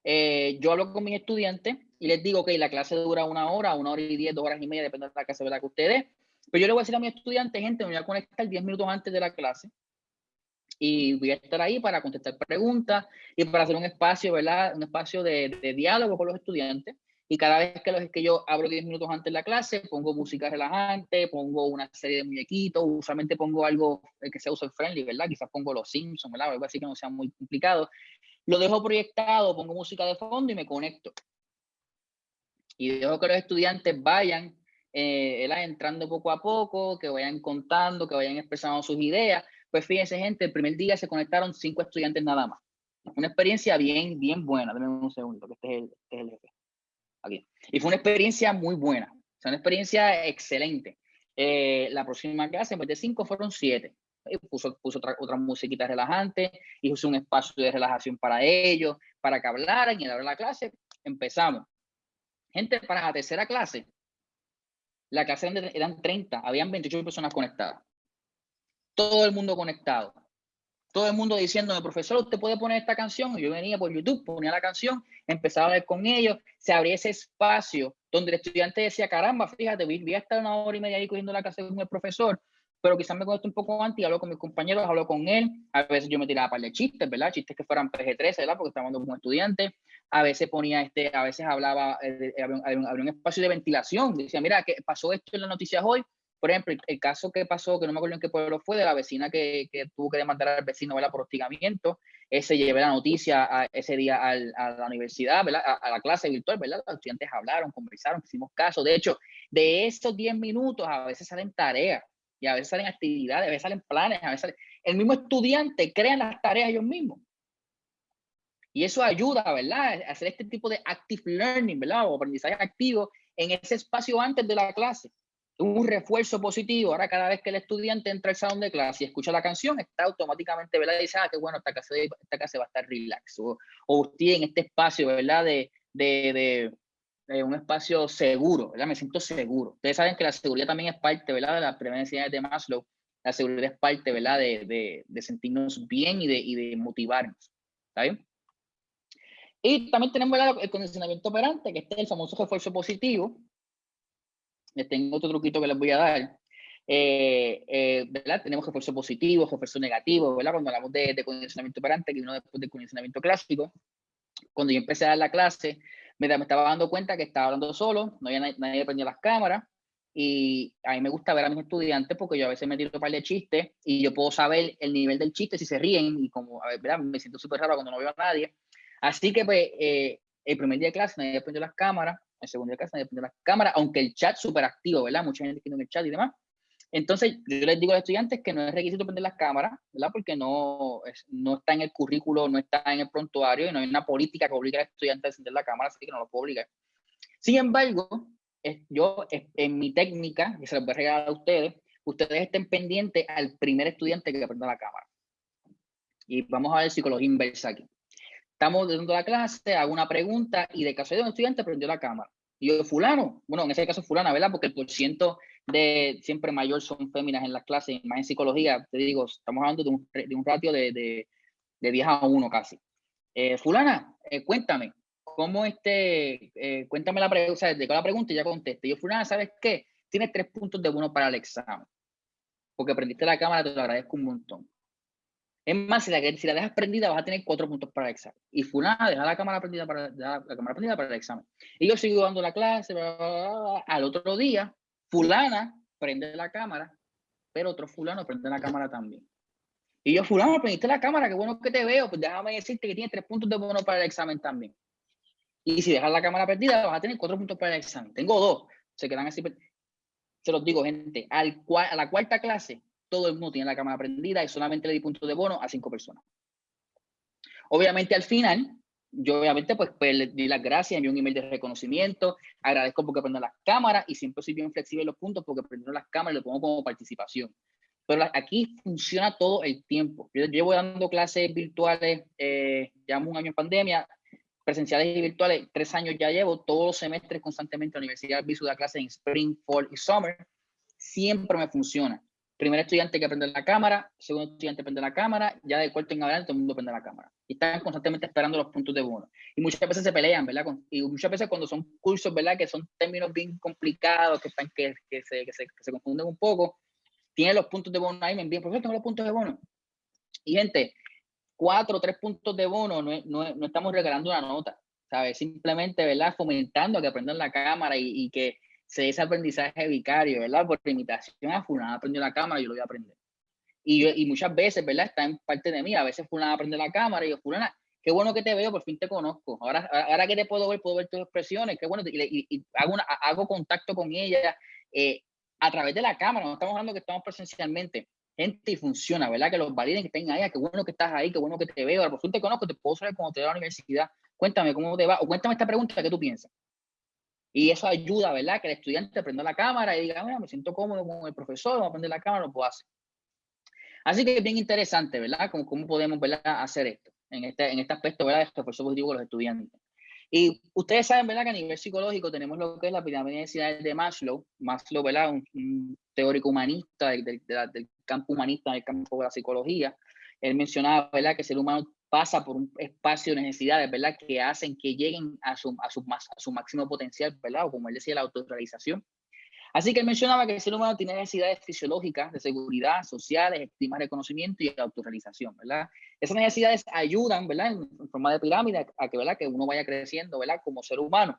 Eh, yo hablo con mis estudiantes y les digo que la clase dura una hora, una hora y diez, dos horas y media, depende de la clase que ustedes. Pero yo le voy a decir a mis estudiantes, gente, me voy a conectar diez minutos antes de la clase y voy a estar ahí para contestar preguntas y para hacer un espacio, ¿verdad? Un espacio de, de diálogo con los estudiantes. Y cada vez que, los, que yo abro 10 minutos antes de la clase, pongo música relajante, pongo una serie de muñequitos, usualmente pongo algo que sea user friendly, ¿verdad? Quizás pongo los Simpsons, ¿verdad? Algo así que no sea muy complicado. Lo dejo proyectado, pongo música de fondo y me conecto. Y dejo que los estudiantes vayan eh, entrando poco a poco, que vayan contando, que vayan expresando sus ideas, pues fíjense, gente, el primer día se conectaron cinco estudiantes nada más. Una experiencia bien, bien buena. Dame un segundo, que este es el, este es el jefe. Aquí. Y fue una experiencia muy buena. O una experiencia excelente. Eh, la próxima clase, en vez de cinco, fueron siete. puso, puso otra, otra musiquita relajante, y puso un espacio de relajación para ellos, para que hablaran y a la la clase empezamos. Gente, para la tercera clase, la clase eran 30, habían 28 personas conectadas todo el mundo conectado. Todo el mundo diciéndome, profesor, usted puede poner esta canción. yo venía por YouTube, ponía la canción, empezaba a ver con ellos, se abría ese espacio donde el estudiante decía, caramba, fíjate, voy a estar una hora y media ahí cogiendo la clase con el profesor, pero quizás me conecto un poco antes y hablo con mis compañeros, hablo con él. A veces yo me tiraba para de chistes, ¿verdad? Chistes que fueran PG-13, ¿verdad? Porque estaba hablando con estudiante. A veces ponía este, a veces hablaba, eh, había, un, había un espacio de ventilación. Decía, mira, ¿qué pasó esto en las noticias hoy? Por ejemplo, el caso que pasó, que no me acuerdo en qué pueblo fue, de la vecina que, tuvo que demandar al vecino ¿verdad? por hostigamiento, ese llevé la noticia ese día a la universidad. A, la clase virtual, ¿verdad? Los estudiantes hablaron, conversaron, hicimos caso. De hecho, de esos 10 minutos a veces salen tareas, y a veces salen actividades, a veces salen planes, a veces El mismo estudiante crea las tareas ellos mismos. Y eso ayuda, ¿verdad? A hacer este tipo de active learning, ¿verdad? O aprendizaje activo en ese espacio antes de la clase un refuerzo positivo. Ahora, cada vez que el estudiante entra al salón de clase y escucha la canción, está automáticamente, ¿verdad? Y dice, ah, qué bueno, esta clase, esta clase va a estar relax. O, usted en este espacio, ¿verdad? De, de, de, un espacio seguro, ¿verdad? Me siento seguro. Ustedes saben que la seguridad también es parte, ¿verdad? De las necesidades de Maslow. La seguridad es parte, ¿verdad? De, de, de sentirnos bien y de, y de motivarnos. ¿Está bien? Y también tenemos el condicionamiento operante, que este es el famoso refuerzo positivo, tengo otro truquito que les voy a dar. Eh, eh, ¿verdad? Tenemos refuerzo positivo, refuerzo negativo, ¿verdad? Cuando hablamos de, de condicionamiento operante, que vino después del condicionamiento clásico, cuando yo empecé a dar la clase, me, me estaba dando cuenta que estaba hablando solo, no había nadie, nadie prendió las cámaras, y a mí me gusta ver a mis estudiantes porque yo a veces me tiro un par de chistes y yo puedo saber el nivel del chiste, si se ríen, y como, a ver, ¿verdad? Me siento súper raro cuando no veo a nadie. Así que, pues, eh, el primer día de clase nadie prendió las cámaras, en segundo caso depende de la cámara, aunque el chat súper activo, ¿verdad? Mucha gente tiene el chat y demás. Entonces, yo les digo a los estudiantes que no es requisito prender las cámaras, ¿verdad? Porque no, no está en el currículo, no está en el prontuario y no hay una política que obligue al estudiante a encender la cámara, así que no lo puedo obligar. Sin embargo, yo en mi técnica, que se les voy a regalar a ustedes, ustedes estén pendientes al primer estudiante que prenda la cámara. Y vamos a ver psicología inversa aquí. Estamos dando la clase, hago una pregunta y de de un estudiante prendió la cámara. Y yo, fulano, bueno, en ese caso fulana, ¿verdad? Porque el porciento de siempre mayor son féminas en las clases, más en psicología, te digo, estamos hablando de un, de un ratio de, de, de 10 a 1 casi. Eh, fulana, eh, cuéntame, ¿cómo este, eh, cuéntame la pregunta, o sea, de la pregunta y ya conteste. Yo, fulana, ¿sabes qué? Tienes tres puntos de uno para el examen. Porque prendiste la cámara, te lo agradezco un montón. Es más, si la, dejas prendida, vas a tener cuatro puntos para el examen. Y fulana, deja la cámara prendida para, la cámara prendida para el examen. Y yo sigo dando la clase, al otro día, fulana prende la cámara, pero otro fulano prende la cámara también. Y yo, fulano, prendiste la cámara, qué bueno que te veo, pues déjame decirte que tienes tres puntos de bueno para el examen también. Y si dejas la cámara prendida, vas a tener cuatro puntos para el examen. Tengo dos, se quedan así. Se los digo, gente, al, a la cuarta clase, todo el mundo tiene la cámara prendida y solamente le di puntos de bono a cinco personas. Obviamente al final, yo obviamente pues, pues le di las gracias, envié un email de reconocimiento, agradezco porque prendieron las cámaras y siempre soy bien flexible en los puntos porque prendieron las cámaras y lo pongo como participación. Pero aquí funciona todo el tiempo. Yo llevo dando clases virtuales, eh, llevamos un año en pandemia, presenciales y virtuales, tres años ya llevo, todos los semestres constantemente en la universidad, viso de clase en Spring, Fall y Summer, siempre me funciona primer estudiante que prende la cámara, segundo estudiante prende la cámara, ya de cuarto en adelante todo el mundo prende la cámara. Y están constantemente esperando los puntos de bono. Y muchas veces se pelean, ¿verdad? Y muchas veces cuando son cursos, ¿verdad? Que son términos bien complicados, que, están, que, que, se, que, se, que se confunden un poco, tienen los puntos de bono ahí, me envían, profesor, tengo los puntos de bono. Y gente, cuatro o tres puntos de bono, no, no, no, estamos regalando una nota, ¿sabes? Simplemente, ¿verdad? Fomentando que aprendan la cámara y, y que se ese aprendizaje vicario, ¿verdad? Por imitación a fulano aprendió la cámara, yo lo voy a aprender. Y, muchas veces, ¿verdad? Está en parte de mí, a veces fulano aprende la cámara y yo, fulana, qué bueno que te veo, por fin te conozco. Ahora, ahora que te puedo ver, puedo ver tus expresiones, qué bueno, y, hago, contacto con ella eh, a través de la cámara, no estamos hablando que estamos presencialmente. Gente, y funciona, ¿verdad? Que los validen, que estén ahí, qué bueno que estás ahí, qué bueno que te veo, por fin te conozco, te puedo saber cuando te veo a la universidad, cuéntame cómo te va, o cuéntame esta pregunta, ¿qué tú piensas? Y eso ayuda, ¿verdad? Que el estudiante aprenda la cámara y diga, mira, me siento cómodo con el profesor, voy a aprender la cámara, lo puedo hacer. Así que es bien interesante, ¿verdad? Cómo, cómo podemos, ¿verdad? Hacer esto en este, en este aspecto, ¿verdad? Esto por positivo con los estudiantes. Y ustedes saben, ¿verdad? Que a nivel psicológico tenemos lo que es la pirámide de necesidades de Maslow. Maslow, ¿verdad? Un, teórico humanista del, del, del, campo humanista, del campo de la psicología. Él mencionaba, ¿verdad? Que el ser humano pasa por un espacio de necesidades, ¿verdad? Que hacen que lleguen a su, máximo potencial, ¿verdad? O como él decía, la autorrealización. Así que él mencionaba que el ser humano tiene necesidades fisiológicas de seguridad, sociales, estima, reconocimiento y autorrealización, ¿verdad? Esas necesidades ayudan, ¿verdad? En, forma de pirámide a que, ¿verdad? Que uno vaya creciendo, ¿verdad? Como ser humano.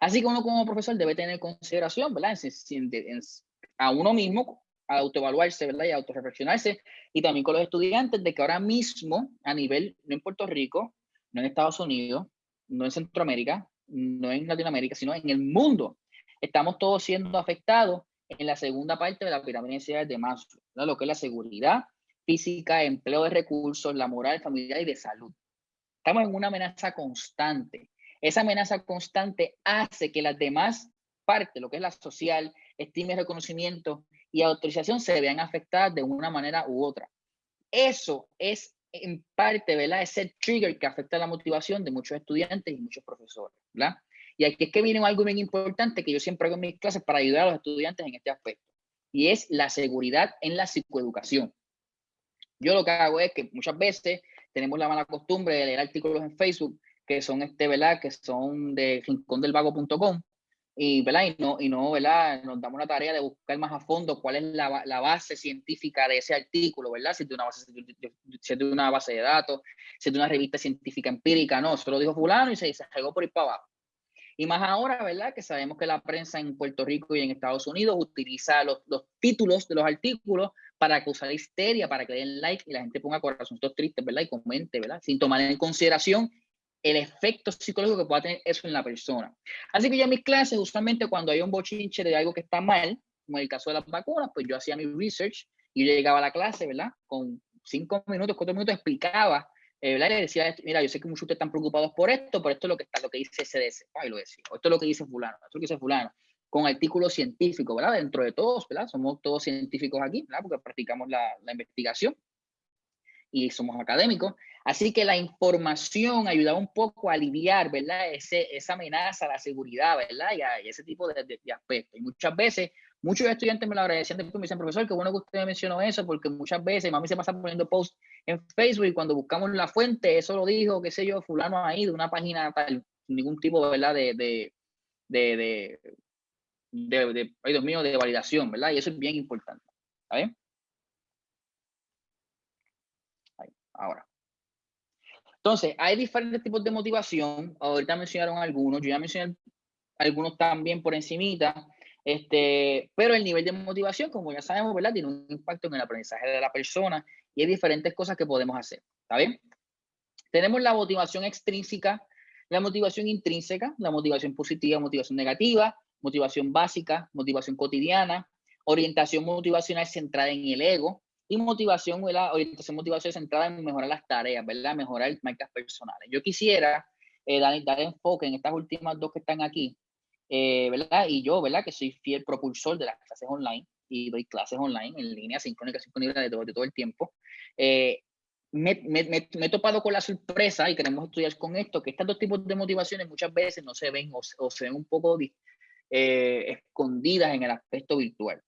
Así que uno como profesor debe tener consideración, ¿verdad? a uno mismo, autoevaluarse, ¿verdad? Y autorreflexionarse. Y también con los estudiantes de que ahora mismo, a nivel, no en Puerto Rico, no en Estados Unidos, no en Centroamérica, no en Latinoamérica, sino en el mundo, estamos todos siendo afectados en la segunda parte de la pirámide de Maslow, ¿no? lo que es la seguridad física, empleo de recursos, la moral familiar y de salud. Estamos en una amenaza constante. Esa amenaza constante hace que las demás partes, lo que es la social, estima y reconocimiento y autorización, se vean afectadas de una manera u otra. Eso es en parte, ¿verdad? Ese trigger que afecta la motivación de muchos estudiantes y muchos profesores, ¿verdad? Y aquí es que viene algo bien importante que yo siempre hago en mis clases para ayudar a los estudiantes en este aspecto. Y es la seguridad en la psicoeducación. Yo lo que hago es que muchas veces tenemos la mala costumbre de leer artículos en Facebook que son, este, ¿verdad? Que son de rincondelvago.com y, ¿verdad? Y no, y no, ¿verdad? Nos damos la tarea de buscar más a fondo cuál es la, la base científica de ese artículo, ¿verdad? Si es de una base, si es de una base de datos, si es de una revista científica empírica, no, solo dijo fulano y se, se llegó por ir para abajo. Y más ahora, ¿verdad? Que sabemos que la prensa en Puerto Rico y en Estados Unidos utiliza los, los títulos de los artículos para causar histeria, para que den like y la gente ponga corazoncitos tristes, ¿verdad? Y comente, ¿verdad? Sin tomar en consideración el efecto psicológico que pueda tener eso en la persona. Así que yo en mis clases, usualmente cuando hay un bochinche de algo que está mal, como en el caso de las vacunas, pues yo hacía mi research y yo llegaba a la clase, ¿verdad? Con cinco minutos, cuatro minutos explicaba eh, le decía, mira, yo sé que muchos están preocupados por esto, pero esto es lo que está, lo que dice CDC, y lo decía, esto es lo que dice fulano, esto es lo que dice fulano, con artículos científicos, ¿verdad? Dentro de todos, ¿verdad? Somos todos científicos aquí, ¿verdad? Porque practicamos la investigación y somos académicos. Así que la información ayudaba un poco a aliviar, ¿verdad? Esa amenaza a la seguridad, ¿verdad? Y, ese tipo de, de, de, aspectos. Y muchas veces Muchos estudiantes me lo agradecían después, me dicen, profesor, qué bueno que usted mencionó eso, porque muchas veces mami se pasa poniendo posts en Facebook y cuando buscamos la fuente, eso lo dijo, qué sé yo, fulano ahí de una página tal, ningún tipo, ¿verdad? De, de, de, de, ay Dios mío, de validación, ¿verdad? Y eso es bien importante, ¿está bien? Ahí, ahora. Entonces, hay diferentes tipos de motivación. Ahorita mencionaron algunos, yo ya mencioné algunos también por encimita. Este, pero el nivel de motivación, como ya sabemos, ¿verdad? Tiene un impacto en el aprendizaje de la persona y hay diferentes cosas que podemos hacer. ¿Está bien? Tenemos la motivación extrínseca, la motivación intrínseca, la motivación positiva, motivación negativa, motivación básica, motivación cotidiana, orientación motivacional centrada en el ego y motivación, ¿verdad? orientación motivacional centrada en mejorar las tareas, ¿verdad? Mejorar marcas personales. Yo quisiera eh, dar, dar enfoque en estas últimas dos que están aquí, eh, ¿verdad? Y yo, ¿verdad? Que soy fiel propulsor de las clases online y doy clases online en línea, sincrónica, disponible de todo, de todo el tiempo. Eh, me, me, me, he topado con la sorpresa y queremos estudiar con esto, que estos dos tipos de motivaciones muchas veces no se ven o, o se ven un poco eh, escondidas en el aspecto virtual.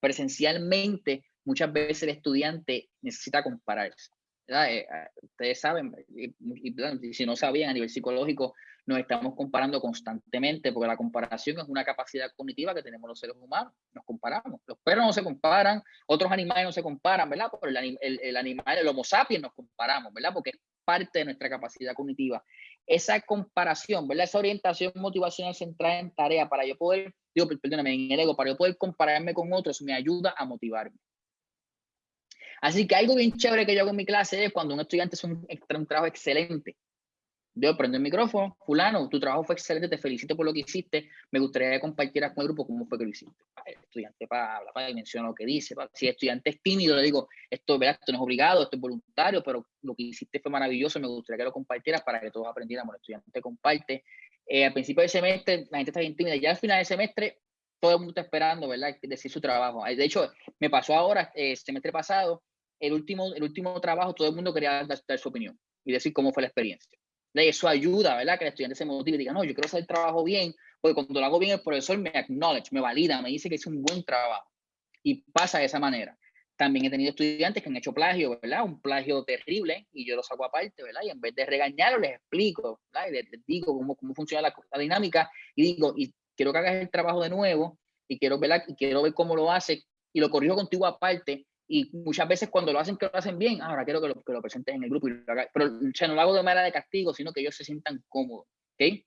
Presencialmente, muchas veces el estudiante necesita compararse. Eh, ustedes saben, y, y, si no sabían a nivel psicológico, nos estamos comparando constantemente, porque la comparación es una capacidad cognitiva que tenemos los seres humanos, nos comparamos. Los perros no se comparan, otros animales no se comparan, ¿verdad? Pero el, el, animal, el homo sapiens nos comparamos, ¿verdad? Porque es parte de nuestra capacidad cognitiva. Esa comparación, ¿verdad? Esa orientación motivacional centrada en tarea para yo poder, digo, perdóname, en el ego, para yo poder compararme con otros, me ayuda a motivarme. Así que algo bien chévere que yo hago en mi clase es cuando un estudiante hace un, un trabajo excelente, yo prendo el micrófono, fulano, tu trabajo fue excelente, te felicito por lo que hiciste, me gustaría que compartieras con el grupo cómo fue que lo hiciste. El estudiante para hablar, para menciona lo que dice, si el estudiante es tímido, le digo, esto, esto no es obligado, esto es voluntario, pero lo que hiciste fue maravilloso, me gustaría que lo compartieras para que todos aprendiéramos. El estudiante comparte. Eh, al principio del semestre la gente está bien tímida, ya al final del semestre todo el mundo está esperando, ¿verdad? Decir su trabajo. De hecho, me pasó ahora, el eh, semestre pasado, el último, el último trabajo, todo el mundo quería dar su opinión y decir cómo fue la experiencia. Eso ayuda, ¿verdad? Que el estudiante se motive y diga, no, yo quiero hacer el trabajo bien, porque cuando lo hago bien el profesor me acknowledge, me valida, me dice que es un buen trabajo. Y pasa de esa manera. También he tenido estudiantes que han hecho plagio, ¿verdad? Un plagio terrible y yo lo saco aparte, ¿verdad? Y en vez de regañarlo, les explico, ¿verdad? Y les, digo cómo, cómo funciona la, dinámica y digo, y quiero que hagas el trabajo de nuevo y quiero, ¿verdad? Y quiero ver cómo lo hace y lo corrijo contigo aparte y muchas veces cuando lo hacen, que lo hacen bien, ahora quiero que lo, que lo en el grupo. Y lo Pero o no lo hago de manera de castigo, sino que ellos se sientan cómodos. ¿ok?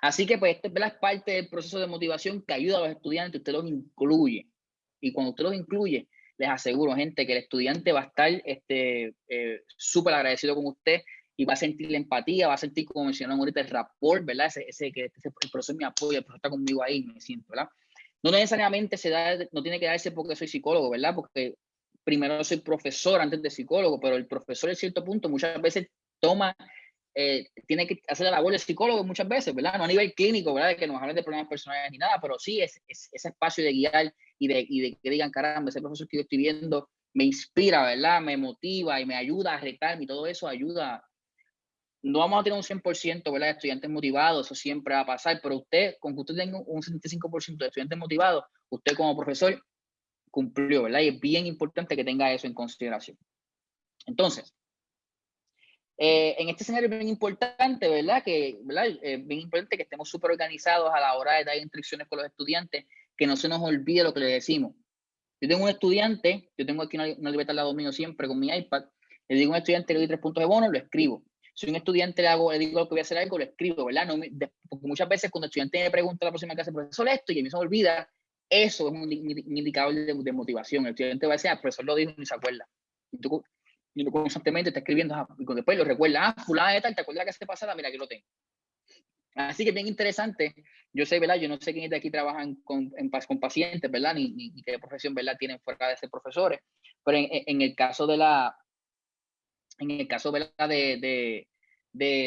Así que pues este es parte del proceso de motivación que ayuda a los estudiantes, usted los incluye. Y cuando usted los incluye, les aseguro, gente, que el estudiante va a estar este, eh, súper agradecido con usted y va a sentir la empatía, va a sentir, como mencionamos ahorita, el rapport, ¿verdad? Ese, ese que ese, el profesor me apoya, el profesor está conmigo ahí, me siento, ¿verdad? No necesariamente se da, no tiene que darse porque soy psicólogo, ¿verdad? Porque primero soy profesor antes de psicólogo, pero el profesor en cierto punto muchas veces toma, eh, tiene que hacer la labor de psicólogo muchas veces, ¿verdad? No a nivel clínico, ¿verdad? Que nos hablen de problemas personales ni nada, pero sí es, ese espacio de guiar y de, y de que digan, caramba, ese profesor que yo estoy viendo me inspira, ¿verdad? Me motiva y me ayuda a retarme y todo eso ayuda no vamos a tener un 100% ¿verdad? de estudiantes motivados, eso siempre va a pasar, pero usted, con que usted tenga un 75% de estudiantes motivados, usted como profesor cumplió, ¿verdad? Y es bien importante que tenga eso en consideración. Entonces, eh, en este escenario es bien importante, ¿verdad? Que. Es bien importante que estemos súper organizados a la hora de dar instrucciones con los estudiantes, que no se nos olvide lo que le decimos. Yo tengo un estudiante, yo tengo aquí una, una libreta al lado mío siempre con mi iPad, le digo a un estudiante, le doy tres puntos de bono, lo escribo si un estudiante le, hago, le digo que voy a hacer algo, lo escribo, ¿verdad? No porque muchas veces cuando el estudiante me pregunta la próxima clase, profesor, esto, y a mí se me olvida, eso es un, indicador de, motivación. El estudiante va a decir, ah, profesor lo dijo y ni se acuerda. Y tú, y constantemente está escribiendo, ah, y después lo recuerda, ah, fulana de tal, ¿te acuerdas la clase pasada? Mira, aquí lo tengo. Así que bien interesante. Yo sé, ¿verdad? Yo no sé quiénes de aquí trabajan con, en, con pacientes, ¿verdad? Ni, ni, qué profesión, ¿verdad? Tienen fuera de ser profesores. Pero en, en el caso de la, en el caso de,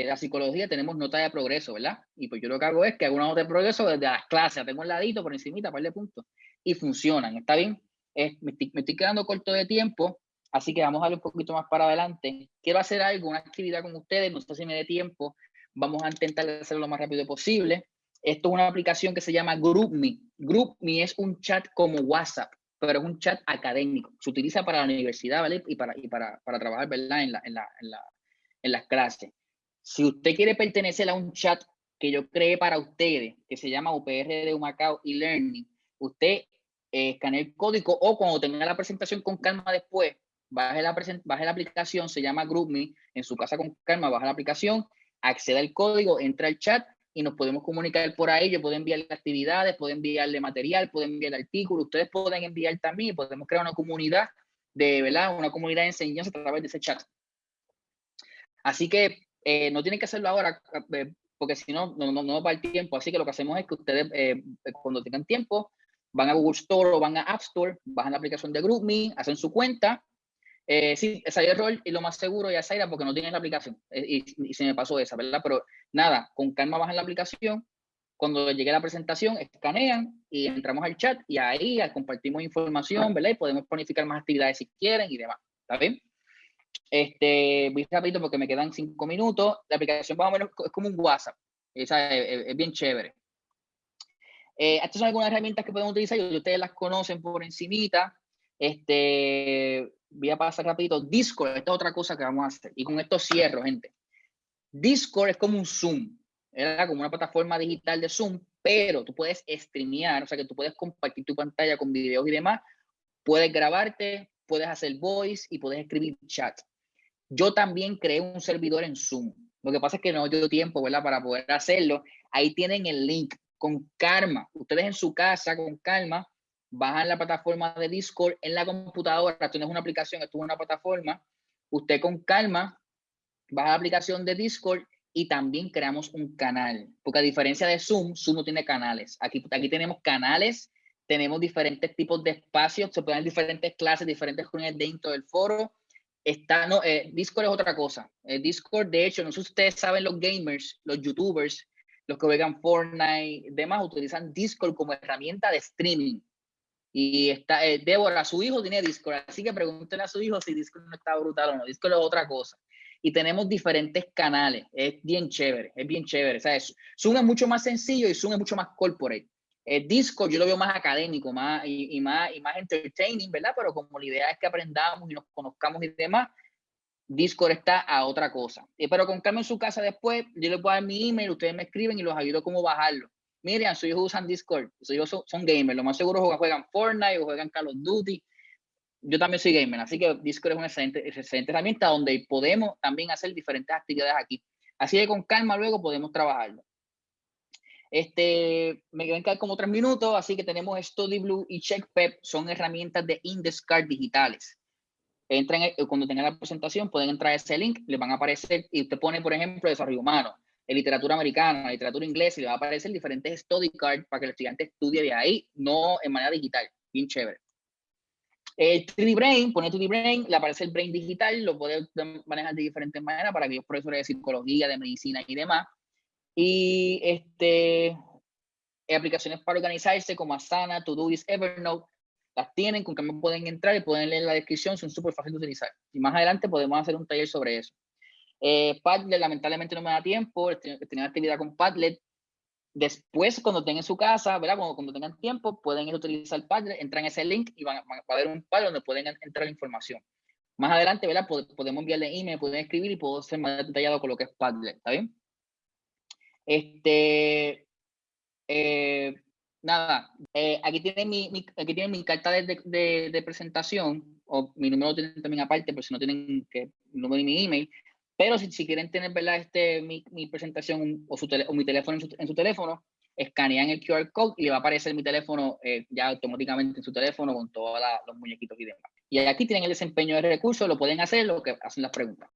la psicología tenemos nota de progreso, ¿verdad? Y pues yo lo que hago es que hago una nota de progreso desde las clases, tengo un ladito por encimita, par de puntos, y funcionan, ¿está bien? me, estoy, quedando corto de tiempo, así que vamos a darle un poquito más para adelante. Quiero hacer algo, una actividad con ustedes, no sé si me dé tiempo, vamos a intentar hacerlo lo más rápido posible. Esto es una aplicación que se llama GroupMe. GroupMe es un chat como WhatsApp pero es un chat académico. Se utiliza para la universidad, ¿vale? Y para, y para, para trabajar, ¿verdad? En, la, en, la, en, la, en las clases. Si usted quiere pertenecer a un chat que yo creé para ustedes, que se llama UPR de Humacao y Learning, usted eh, escanea el código o cuando tenga la presentación con calma después, baje la, baje la aplicación, se llama GroupMe, en su casa con calma, baja la aplicación, acceda al código, entra al chat y nos podemos comunicar por ahí. Yo puedo enviarle actividades, puedo enviarle material, puedo enviar artículos, ustedes pueden enviar también podemos crear una comunidad de, ¿verdad? Una comunidad de enseñanza a través de ese chat. Así que eh, no tienen que hacerlo ahora eh, porque si no, no, no, va el tiempo. Así que lo que hacemos es que ustedes, eh, cuando tengan tiempo, van a Google Store o van a App Store, bajan la aplicación de GroupMe, hacen su cuenta eh, sí, esa error y lo más seguro ya era porque no tienes la aplicación eh, y, se me pasó esa, ¿verdad? Pero nada, con calma bajan la aplicación. Cuando llegue la presentación, escanean y entramos al chat y ahí compartimos información, ¿verdad? Y podemos planificar más actividades si quieren y demás. ¿Está bien? Este, voy rápido porque me quedan cinco minutos. La aplicación más o menos es como un WhatsApp. Esa es, bien chévere. Eh, estas son algunas herramientas que podemos utilizar y ustedes las conocen por encimita. Este, voy a pasar rapidito. Discord, esta es otra cosa que vamos a hacer. Y con esto cierro, gente. Discord es como un Zoom. era como una plataforma digital de Zoom, pero tú puedes streamear, o sea que tú puedes compartir tu pantalla con videos y demás, puedes grabarte, puedes hacer voice y puedes escribir chat. Yo también creé un servidor en Zoom. Lo que pasa es que no dio tiempo, ¿verdad? Para poder hacerlo. Ahí tienen el link con calma. Ustedes en su casa, con calma, bajan la plataforma de Discord en la computadora. Esto no es una aplicación, esto es una plataforma. Usted con calma baja la aplicación de Discord y también creamos un canal. Porque a diferencia de Zoom, Zoom no tiene canales. Aquí, aquí tenemos canales, tenemos diferentes tipos de espacios, se pueden diferentes clases, diferentes reuniones dentro del foro. Está, no, eh, Discord es otra cosa. Eh, Discord, de hecho, no sé si ustedes saben, los gamers, los youtubers, los que juegan Fortnite, demás, utilizan Discord como herramienta de streaming. Y está, eh, Débora, su hijo tiene Discord, así que pregúntenle a su hijo si Discord no está brutal o no. Discord es otra cosa y tenemos diferentes canales. Es bien chévere, es bien chévere. Sea, Zoom es mucho más sencillo y Zoom es mucho más corporate. El Discord yo lo veo más académico más, y, más, y más entertaining, ¿verdad? Pero como la idea es que aprendamos y nos conozcamos y demás, Discord está a otra cosa. Pero con calma en su casa después, yo les puedo dar mi email, ustedes me escriben y los ayudo cómo bajarlo. Miren, sus hijos usan Discord, sus hijos son, son gamers, lo más seguro juegan Fortnite o juegan Call of Duty yo también soy gamer, así que Discord es una excelente, excelente herramienta donde podemos también hacer diferentes actividades aquí. Así que con calma luego podemos trabajarlo. Este, me quedan como tres minutos, así que tenemos StudyBlue y CheckPep, son herramientas de Indescard digitales. Entran, cuando tengan la presentación, pueden entrar a ese link, les van a aparecer, y usted pone, por ejemplo, desarrollo humano, literatura americana, literatura inglesa, y le va a aparecer diferentes study cards para que el estudiante estudie de ahí, no en manera digital. Bien chévere. El 3D Brain, pone 3D Brain, le aparece el Brain digital, lo puede manejar de diferentes maneras para aquellos profesores de psicología, de medicina y demás. Y este, aplicaciones para organizarse como Asana, Todoist, Evernote, las tienen, con que pueden entrar y pueden leer la descripción, son súper fáciles de utilizar. Y más adelante podemos hacer un taller sobre eso. Eh, Padlet, lamentablemente no me da tiempo, tenía actividad con Padlet, Después, cuando tengan su casa, ¿verdad? Cuando, cuando tengan tiempo, pueden utilizar el Padlet, entran en ese link y van, a ver un Padlet donde pueden entrar la información. Más adelante, ¿verdad? Podemos enviarle email, pueden escribir y puedo ser más detallado con lo que es Padlet, ¿está bien? Este, eh, nada, eh, aquí tienen mi, aquí tienen mi carta de, de, presentación, o mi número tienen también aparte, pero si no tienen que, el número de mi email, pero si, si quieren tener ¿verdad? Este, mi, mi presentación o, su o mi teléfono en su, en su, teléfono, escanean el QR code y le va a aparecer mi teléfono eh, ya automáticamente en su teléfono con todos los muñequitos y demás. Y aquí tienen el desempeño de recursos, lo pueden hacer, lo que hacen las preguntas.